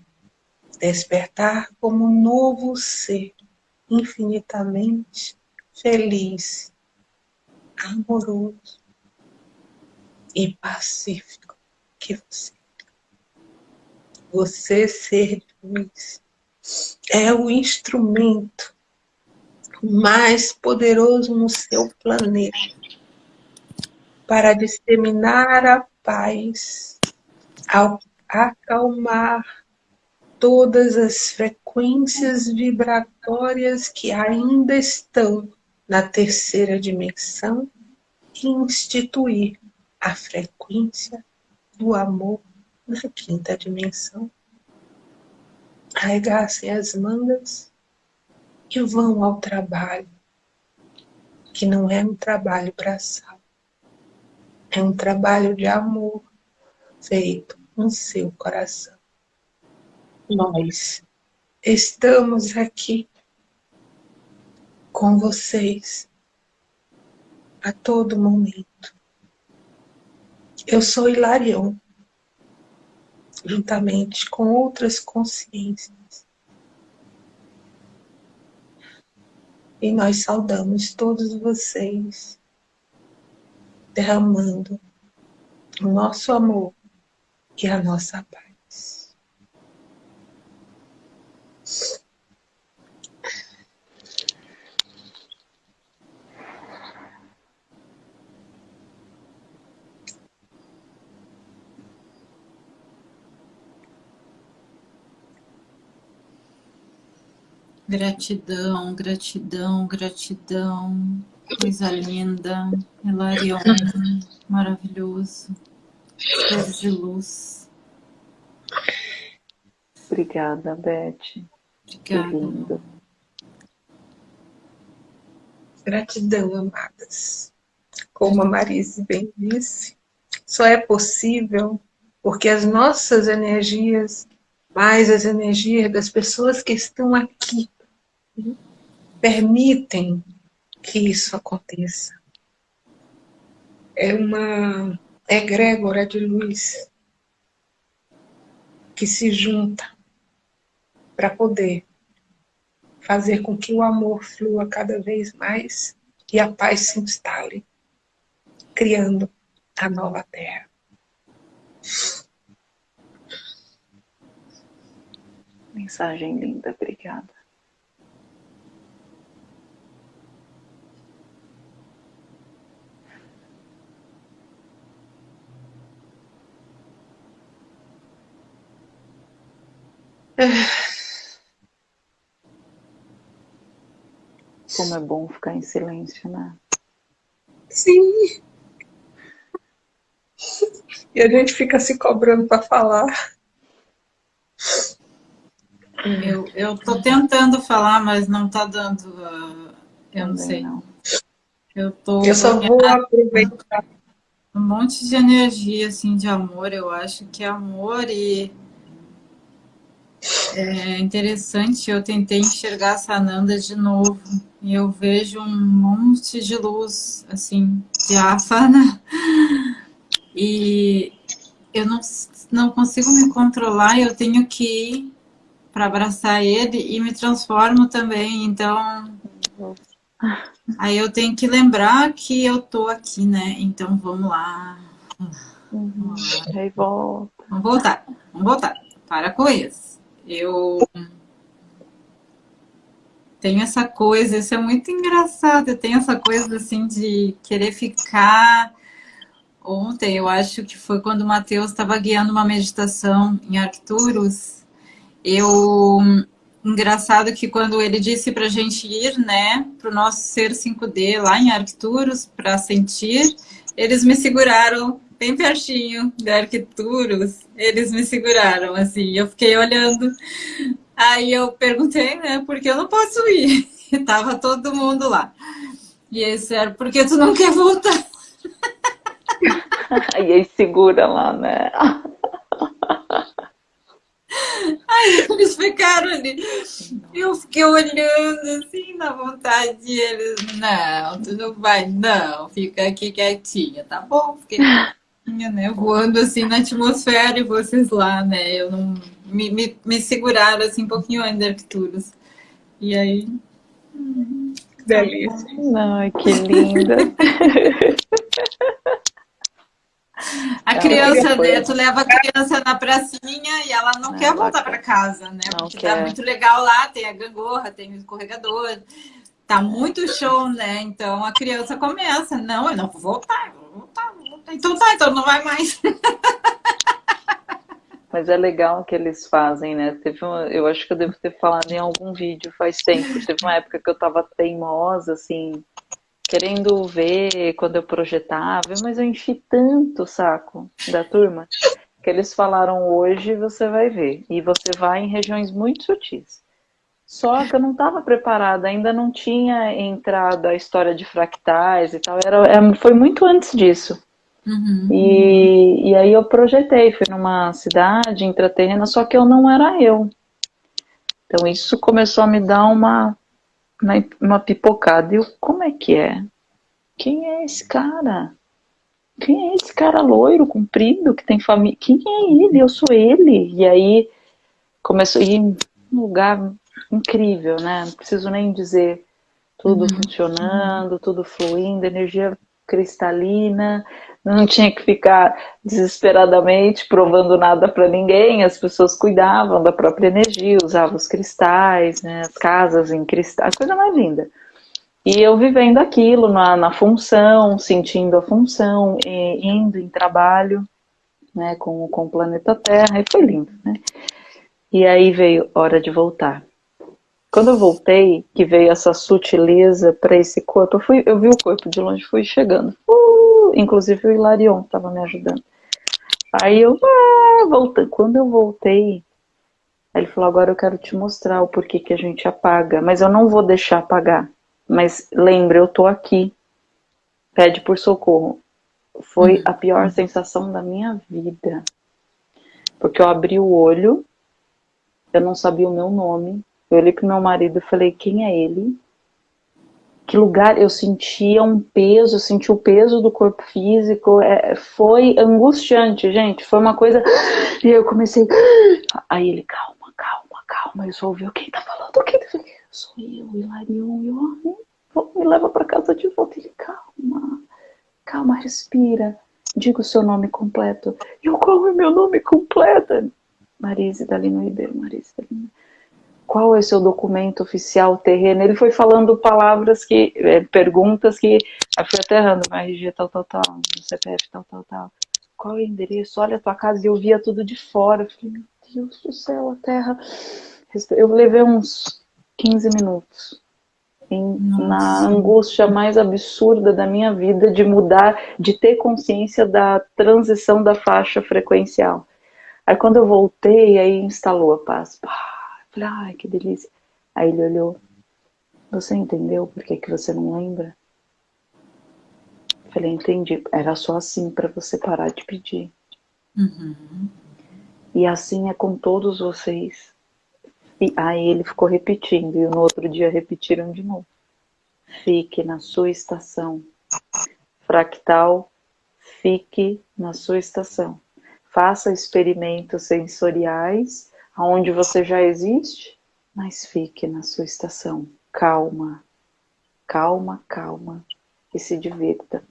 despertar como um novo ser infinitamente feliz, amoroso e pacífico que você. Você, ser luz, é o instrumento mais poderoso no seu planeta para disseminar a paz, ao acalmar todas as frequências vibratórias que ainda estão na terceira dimensão e instituir a frequência do amor na quinta dimensão. Arregassem as mangas que vão ao trabalho, que não é um trabalho braçal, é um trabalho de amor feito no seu coração. Nós estamos aqui com vocês a todo momento. Eu sou Hilarion, juntamente com outras consciências. E nós saudamos todos vocês, derramando o nosso amor e a nossa paz. Gratidão, gratidão, gratidão. Coisa linda. Hilarion, maravilhoso. Ser de luz. Obrigada, Beth. Obrigada. Gratidão, amadas. Como a Marise bem disse, só é possível porque as nossas energias, mais as energias das pessoas que estão aqui permitem que isso aconteça. É uma egrégora de luz que se junta para poder fazer com que o amor flua cada vez mais e a paz se instale, criando a nova terra. Mensagem linda, obrigada. *sighs* Como é bom ficar em silêncio, né? Sim. E a gente fica se cobrando para falar. Eu, eu tô tentando falar, mas não tá dando. Uh, eu não sei. Não. Eu tô. Eu só vou aproveitar. Um monte de energia, assim, de amor. Eu acho que é amor e é interessante, eu tentei enxergar a Sananda de novo e eu vejo um monte de luz, assim, diáfana e eu não, não consigo me controlar, eu tenho que ir para abraçar ele e me transformo também, então aí eu tenho que lembrar que eu tô aqui, né? Então vamos lá. Vamos lá. Aí volta. Vamos voltar, vamos voltar. Para com isso. Eu tenho essa coisa, isso é muito engraçado, eu tenho essa coisa assim de querer ficar. Ontem, eu acho que foi quando o Matheus estava guiando uma meditação em Arcturus, eu... Engraçado que quando ele disse para a gente ir, né, para o nosso ser 5D lá em Arcturus, para sentir, eles me seguraram bem pertinho da Arquituros, eles me seguraram, assim, eu fiquei olhando. Aí eu perguntei, né, porque eu não posso ir. *laughs* E tava todo mundo lá. E eles disseram, porque tu não quer voltar? e *laughs* aí segura lá, né? *laughs* Aí eles ficaram ali. Eu fiquei olhando assim, na vontade. E eles, não, tu não vai, não, fica aqui quietinha, tá bom? Fiquei né? Voando assim na atmosfera e vocês lá, né? Eu não me, me, me seguraram assim um pouquinho antes da Arcturus. E aí. Hum, delícia. Ai, que linda. A criança, né? Tu leva a criança na pracinha e ela não, não quer voltar para casa, né? Porque tá quer. tá muito legal lá, tem a gangorra, tem o escorregador, tá muito show, né? Então a criança começa, não, eu não vou voltar, eu vou voltar, então tá, então não vai mais. *laughs* Mas é legal o que eles fazem, né? Teve uma, eu acho que eu devo ter falado em algum vídeo faz tempo. Teve uma época que eu tava teimosa, assim, querendo ver quando eu projetava, mas eu enchi tanto o saco da turma que eles falaram hoje você vai ver. E você vai em regiões muito sutis. Só que eu não estava preparada, ainda não tinha entrado a história de fractais e tal. Era, era, foi muito antes disso. Uhum. E, e aí eu projetei, fui numa cidade intraterrena, só que eu não era eu. Então isso começou a me dar uma, uma, uma pipocada. E eu, como é que é? Quem é esse cara? quem é esse cara loiro, comprido, que tem família? Quem é ele? Eu sou ele. E aí começou a ir um lugar incrível, né? Não preciso nem dizer tudo uhum. funcionando, tudo fluindo, energia cristalina, não tinha que ficar desesperadamente provando nada para ninguém, as pessoas cuidavam da própria energia, usavam os cristais, né, as casas em cristais, coisa mais linda. E eu vivendo aquilo na, na função, sentindo a função, indo em trabalho né, com, com o planeta Terra, e foi lindo. Né? E aí veio hora de voltar. Quando eu voltei, que veio essa sutileza para esse corpo, eu, fui, eu vi o corpo de longe, fui chegando. Uh, inclusive o Hilarion estava me ajudando. Aí eu, ah, voltei. Quando eu voltei, ele falou, agora eu quero te mostrar o porquê que a gente apaga, mas eu não vou deixar apagar. Mas lembre, eu tô aqui. Pede por socorro. Foi uhum. a pior sensação da minha vida. Porque eu abri o olho, eu não sabia o meu nome, eu olhei pro meu marido e falei, quem é ele? Que lugar eu sentia um peso, eu senti o peso do corpo físico, é, foi angustiante, gente, foi uma coisa... *gasps* E eu comecei... *gasps* Aí ele, calma, calma, calma, eu só ouvi, quem tá falando? Quem tá falando? Sou eu, Hilarion, eu, me leva para casa de volta. Ele, calma, calma, respira, diga o seu nome completo. Eu, qual é meu nome completo? Marise Dalino Ribeiro, Marise Dalino qual é o seu documento oficial terreno? Ele foi falando palavras que, é, perguntas que, eu fui aterrando, mas RG tal, tal, tal, CPF tal, tal, tal. Qual é o endereço? Olha a tua casa, e eu via tudo de fora. Eu falei, meu Deus do céu, a terra. Eu levei uns 15 minutos em, na angústia mais absurda da minha vida de mudar, de ter consciência da transição da faixa frequencial. Aí quando eu voltei, aí instalou a paz. Pá, Falei, ai, que delícia. Aí ele olhou, você entendeu por que, que você não lembra? Falei, entendi. Era só assim para você parar de pedir. Uhum. E assim é com todos vocês. E aí ele ficou repetindo, e no outro dia repetiram de novo. Fique na sua estação. Fractal, fique na sua estação. Faça experimentos sensoriais onde você já existe, mas fique na sua estação. Calma, calma, calma e se divirta.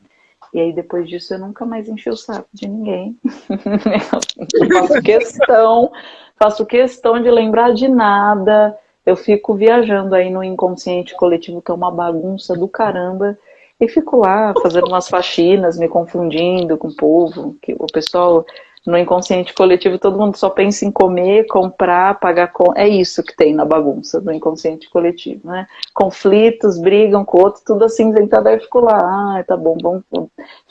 E aí depois disso eu nunca mais enchi o saco de ninguém. *laughs* faço questão, faço questão de lembrar de nada. Eu fico viajando aí no inconsciente coletivo, que é uma bagunça do caramba. E fico lá fazendo umas faxinas, me confundindo com o povo, que o pessoal no inconsciente coletivo todo mundo só pensa em comer, comprar, pagar é isso que tem na bagunça do inconsciente coletivo, né? Conflitos, brigam com o outro, tudo assim, aí fico lá, ah, tá bom, bom,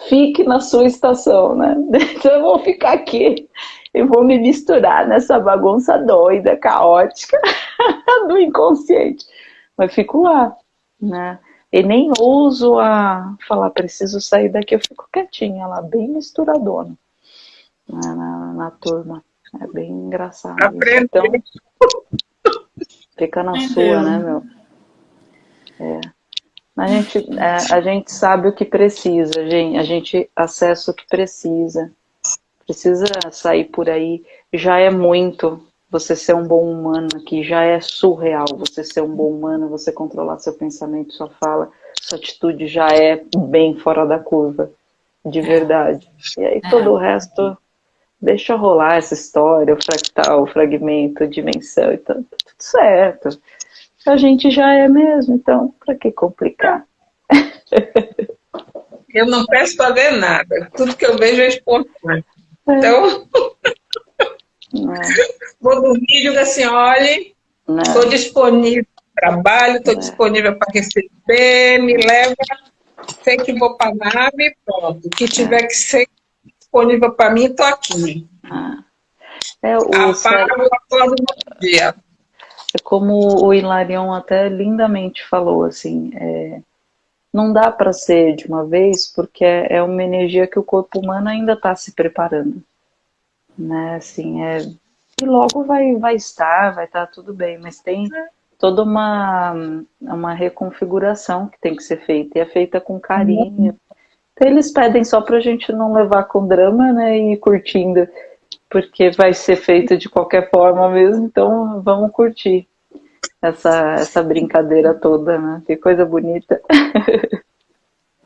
fique na sua estação, né? *laughs* Então eu vou ficar aqui e vou me misturar nessa bagunça doida, caótica *laughs* do inconsciente, mas fico lá, né? E nem ouso a falar, preciso sair daqui, eu fico quietinha lá, bem misturadona na, na, na turma. É bem engraçado. Então, fica na sua, né, meu? É. A gente, é, a gente sabe o que precisa, gente. A gente acessa o que precisa. Precisa sair por aí. Já é muito você ser um bom humano aqui. Já é surreal você ser um bom humano, você controlar seu pensamento, sua fala. Sua atitude já é bem fora da curva. De verdade. E aí todo o resto deixa rolar essa história, o fractal, o fragmento, a dimensão e tudo, tudo certo. A gente já é mesmo, então para que complicar? Eu não peço para ver nada, tudo que eu vejo é espontâneo. É. Então, é. vou dormir e digo assim, olhe, estou disponível para trabalho, estou é. disponível para receber, me leva, sei que vou para a nave, pronto. O que tiver que ser disponível para mim, estou aqui. Ah. É, o Apago, dia. É como o Hilarion até lindamente falou, assim, é, não dá para ser de uma vez, porque é, é uma energia que o corpo humano ainda está se preparando. Né, assim, é, e logo vai, vai estar, vai estar tudo bem, mas tem toda uma, uma reconfiguração que tem que ser feita, e é feita com carinho, Eles pedem só para a gente não levar com drama, né, e ir curtindo, porque vai ser feito de qualquer forma mesmo, então vamos curtir essa, essa brincadeira toda, né? Que coisa bonita. *laughs*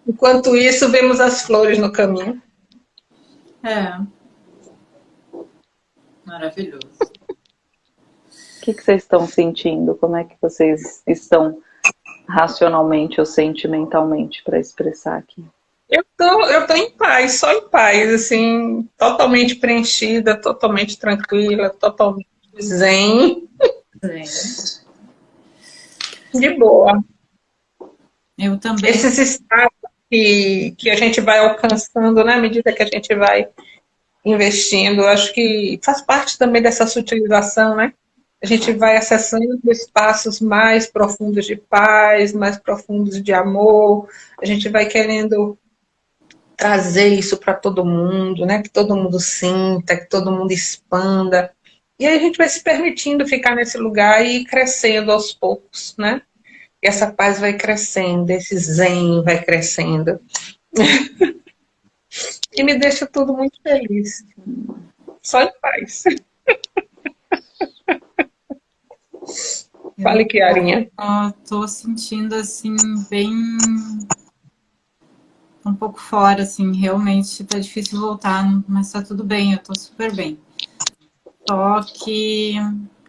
Enquanto isso, vemos as flores no caminho. É. Maravilhoso. O que, que vocês estão sentindo? Como é que vocês estão racionalmente ou sentimentalmente para expressar aqui? Eu tô, eu tô em paz, só em paz, assim, totalmente preenchida, totalmente tranquila, totalmente zen. Zen. De boa. Eu também. Esses estados que, que a gente vai alcançando, né, à medida que a gente vai investindo, acho que faz parte também dessa sutilização, né? A gente vai acessando espaços mais profundos de paz, mais profundos de amor, a gente vai querendo trazer isso para todo mundo, né? Que todo mundo sinta, que todo mundo expanda. E aí a gente vai se permitindo ficar nesse lugar e crescendo aos poucos, né? E essa paz vai crescendo, esse zen vai crescendo. *laughs* e me deixa tudo muito feliz. Só em paz. *laughs* Fale, Kiarinha. Estou sentindo, assim, bem um pouco fora, assim, realmente tá difícil voltar, mas tá tudo bem, eu tô super bem. Só que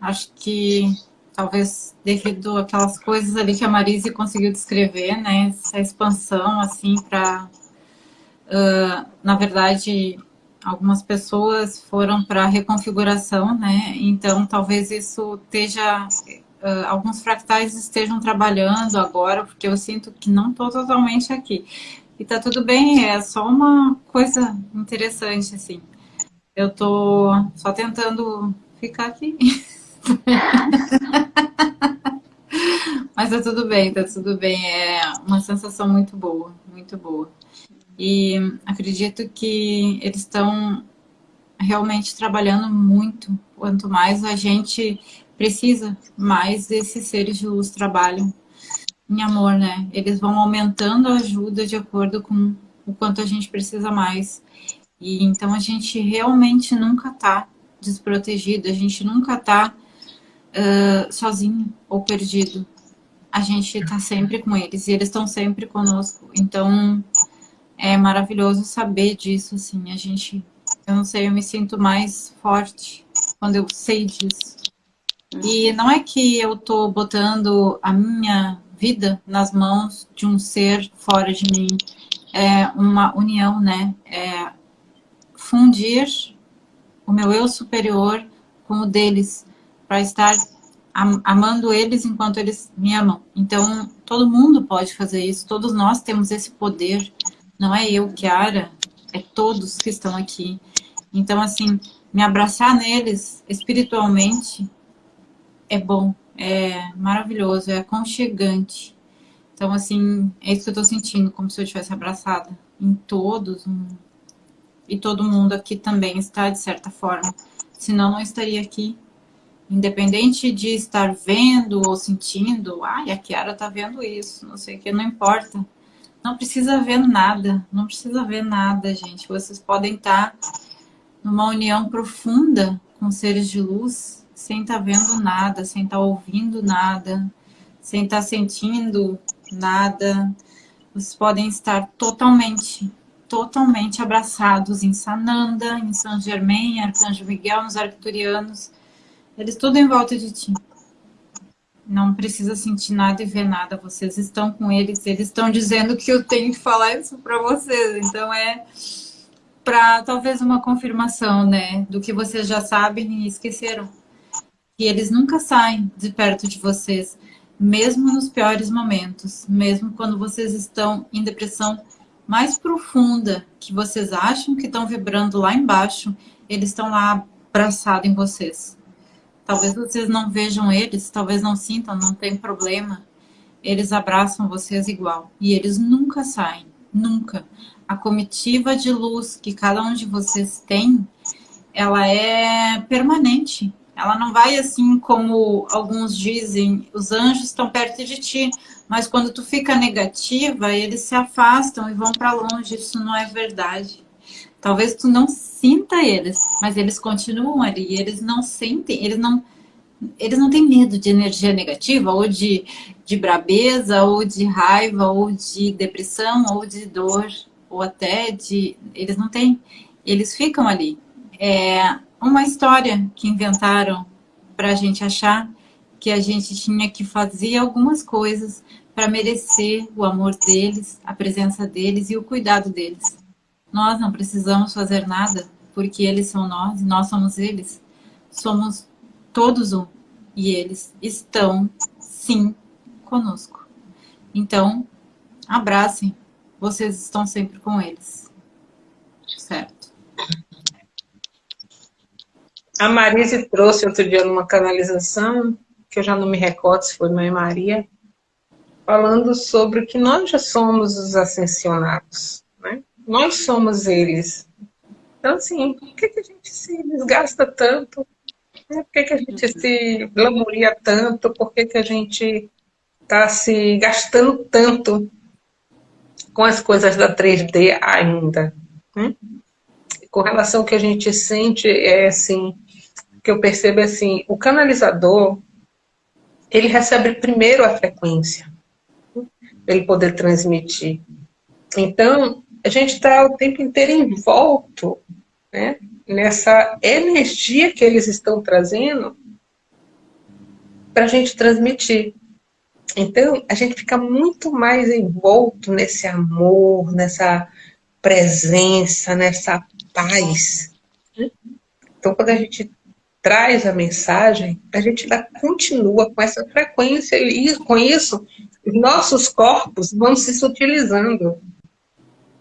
acho que talvez devido aquelas coisas ali que a Marise conseguiu descrever, né, essa expansão, assim, para, uh, na verdade, algumas pessoas foram para reconfiguração, né, então talvez isso esteja, uh, alguns fractais estejam trabalhando agora, porque eu sinto que não estou totalmente aqui, e tá tudo bem, é só uma coisa interessante, assim. Eu tô só tentando ficar aqui. *laughs* Mas tá tudo bem, tá tudo bem. É uma sensação muito boa, muito boa. E acredito que eles estão realmente trabalhando muito. Quanto mais a gente precisa, mais esses seres de luz trabalham em amor, né? Eles vão aumentando a ajuda de acordo com o quanto a gente precisa mais. E então a gente realmente nunca tá desprotegido, a gente nunca tá uh, sozinho ou perdido. A gente tá sempre com eles e eles estão sempre conosco. Então é maravilhoso saber disso, assim. A gente, eu não sei, eu me sinto mais forte quando eu sei disso. E não é que eu tô botando a minha vida nas mãos de um ser fora de mim. É uma união, né? É fundir o meu eu superior com o deles, para estar amando eles enquanto eles me amam. Então, todo mundo pode fazer isso, todos nós temos esse poder. Não é eu, Kiara, é todos que estão aqui. Então, assim, me abraçar neles espiritualmente é bom, é maravilhoso, é aconchegante. Então, assim, é isso que eu tô sentindo, como se eu tivesse abraçada em todos. E todo mundo aqui também está, de certa forma. Senão, não estaria aqui. Independente de estar vendo ou sentindo, ai, a Kiara tá vendo isso, não sei o que, não importa. Não precisa ver nada, não precisa ver nada, gente. Vocês podem estar numa união profunda com seres de luz, sem estar tá vendo nada, sem estar tá ouvindo nada, sem estar tá sentindo nada. Vocês podem estar totalmente, totalmente abraçados em Sananda, em São Germain, Arcanjo Miguel, nos Arcturianos. Eles tudo em volta de ti. Não precisa sentir nada e ver nada. Vocês estão com eles. Eles estão dizendo que eu tenho que falar isso para vocês. Então é para talvez uma confirmação, né, do que vocês já sabem e esqueceram que eles nunca saem de perto de vocês, mesmo nos piores momentos, mesmo quando vocês estão em depressão mais profunda, que vocês acham que estão vibrando lá embaixo, eles estão lá abraçados em vocês. Talvez vocês não vejam eles, talvez não sintam, não tem problema. Eles abraçam vocês igual. E eles nunca saem, nunca. A comitiva de luz que cada um de vocês tem, ela é permanente Ela não vai assim como alguns dizem, os anjos estão perto de ti, mas quando tu fica negativa, eles se afastam e vão para longe. Isso não é verdade. Talvez tu não sinta eles, mas eles continuam ali. Eles não sentem, eles não, eles não têm medo de energia negativa, ou de, de brabeza, ou de raiva, ou de depressão, ou de dor, ou até de... Eles não têm, eles ficam ali. É uma história que inventaram para a gente achar que a gente tinha que fazer algumas coisas para merecer o amor deles, a presença deles e o cuidado deles. Nós não precisamos fazer nada, porque eles são nós e nós somos eles. Somos todos um. E eles estão, sim, conosco. Então, abracem. Vocês estão sempre com eles. Certo. A Marise trouxe outro dia numa canalização, que eu já não me recordo se foi Mãe Maria, falando sobre que nós já somos os ascensionados, né? Nós somos eles. Então, assim, por que, que a gente se desgasta tanto? Por que, que a gente se glamouria tanto? Por que, que a gente está se gastando tanto com as coisas da 3D ainda? Né? Com relação ao que a gente sente, é assim, que eu percebo é assim, o canalizador, ele recebe primeiro a frequência, para ele poder transmitir. Então, a gente está o tempo inteiro envolto né, nessa energia que eles estão trazendo para a gente transmitir. Então, a gente fica muito mais envolto nesse amor, nessa presença, nessa paz. Né? Então, quando a gente traz a mensagem, a gente ainda continua com essa frequência e com isso, nossos corpos vão se sutilizando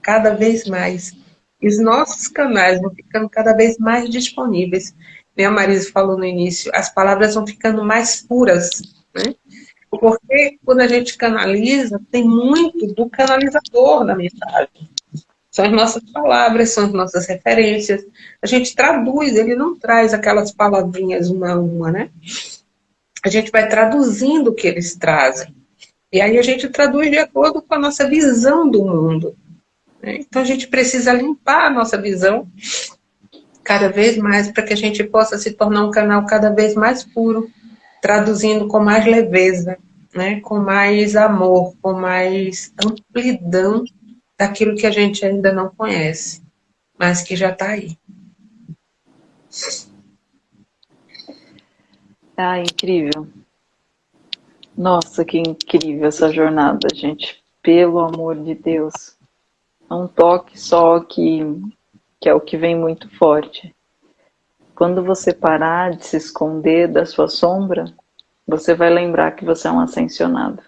cada vez mais. E os nossos canais vão ficando cada vez mais disponíveis. Né, a Marisa falou no início, as palavras vão ficando mais puras, né? Porque quando a gente canaliza, tem muito do canalizador na mensagem. São as nossas palavras, são as nossas referências. A gente traduz, ele não traz aquelas palavrinhas uma a uma, né? A gente vai traduzindo o que eles trazem. E aí a gente traduz de acordo com a nossa visão do mundo. Né? Então a gente precisa limpar a nossa visão cada vez mais para que a gente possa se tornar um canal cada vez mais puro, traduzindo com mais leveza, né? com mais amor, com mais amplidão daquilo que a gente ainda não conhece, mas que já está aí. Ah, incrível. Nossa, que incrível essa jornada, gente. Pelo amor de Deus. É um toque só que, que é o que vem muito forte. Quando você parar de se esconder da sua sombra, você vai lembrar que você é um ascensionado.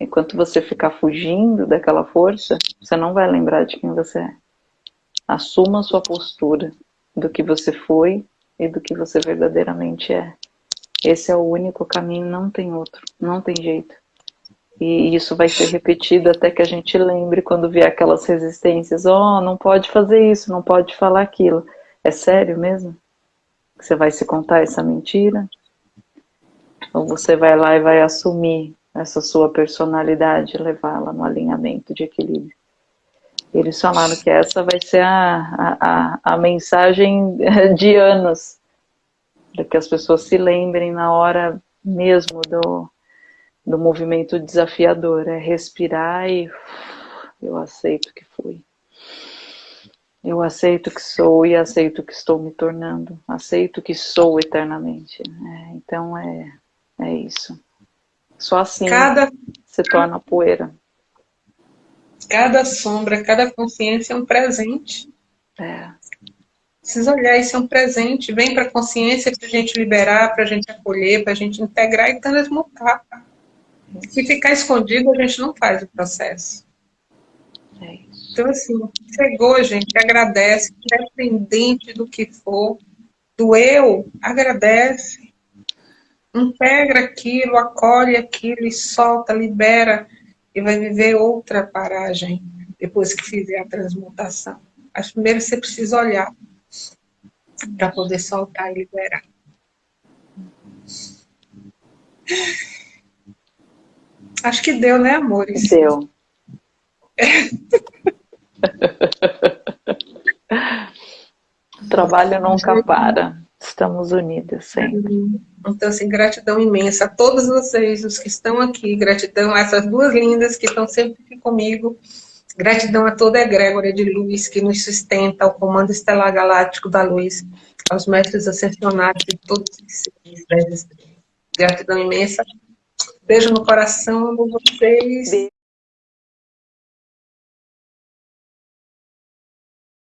Enquanto você ficar fugindo daquela força, você não vai lembrar de quem você é. Assuma a sua postura do que você foi e do que você verdadeiramente é. Esse é o único caminho, não tem outro, não tem jeito. E isso vai ser repetido até que a gente lembre quando vier aquelas resistências. Oh, não pode fazer isso, não pode falar aquilo. É sério mesmo? Você vai se contar essa mentira? Ou você vai lá e vai assumir essa sua personalidade, levá-la no alinhamento de equilíbrio. Eles falaram que essa vai ser a, a, a mensagem *laughs* de anos, para que as pessoas se lembrem na hora mesmo do, do movimento desafiador, é respirar e eu aceito que fui. Eu aceito que sou e aceito que estou me tornando. Aceito que sou eternamente. É, então é, é isso. Só assim cada, se torna poeira. Cada sombra, cada consciência é um presente. É. Precisa olhar, isso é um presente. Vem para a consciência para a gente liberar, para a gente acolher, para a gente integrar e transmutar. Se ficar escondido, a gente não faz o processo. É então, assim, chegou, gente, agradece, independente do que for, do eu, agradece integra aquilo, acolhe aquilo e solta, libera e vai viver outra paragem depois que fizer a transmutação. Mas primeiro você precisa olhar para poder soltar e liberar. Acho que deu, né, amores? Deu. o *laughs* trabalho nunca para. Estamos unidas sempre. Então, assim, gratidão imensa a todos vocês, os que estão aqui. Gratidão a essas duas lindas que estão sempre aqui comigo. Gratidão a toda a egrégora de luz que nos sustenta, ao Comando Estelar Galáctico da Luz, aos mestres ascensionados e todos os seres Gratidão imensa. Beijo no coração, amo vocês. Beijo.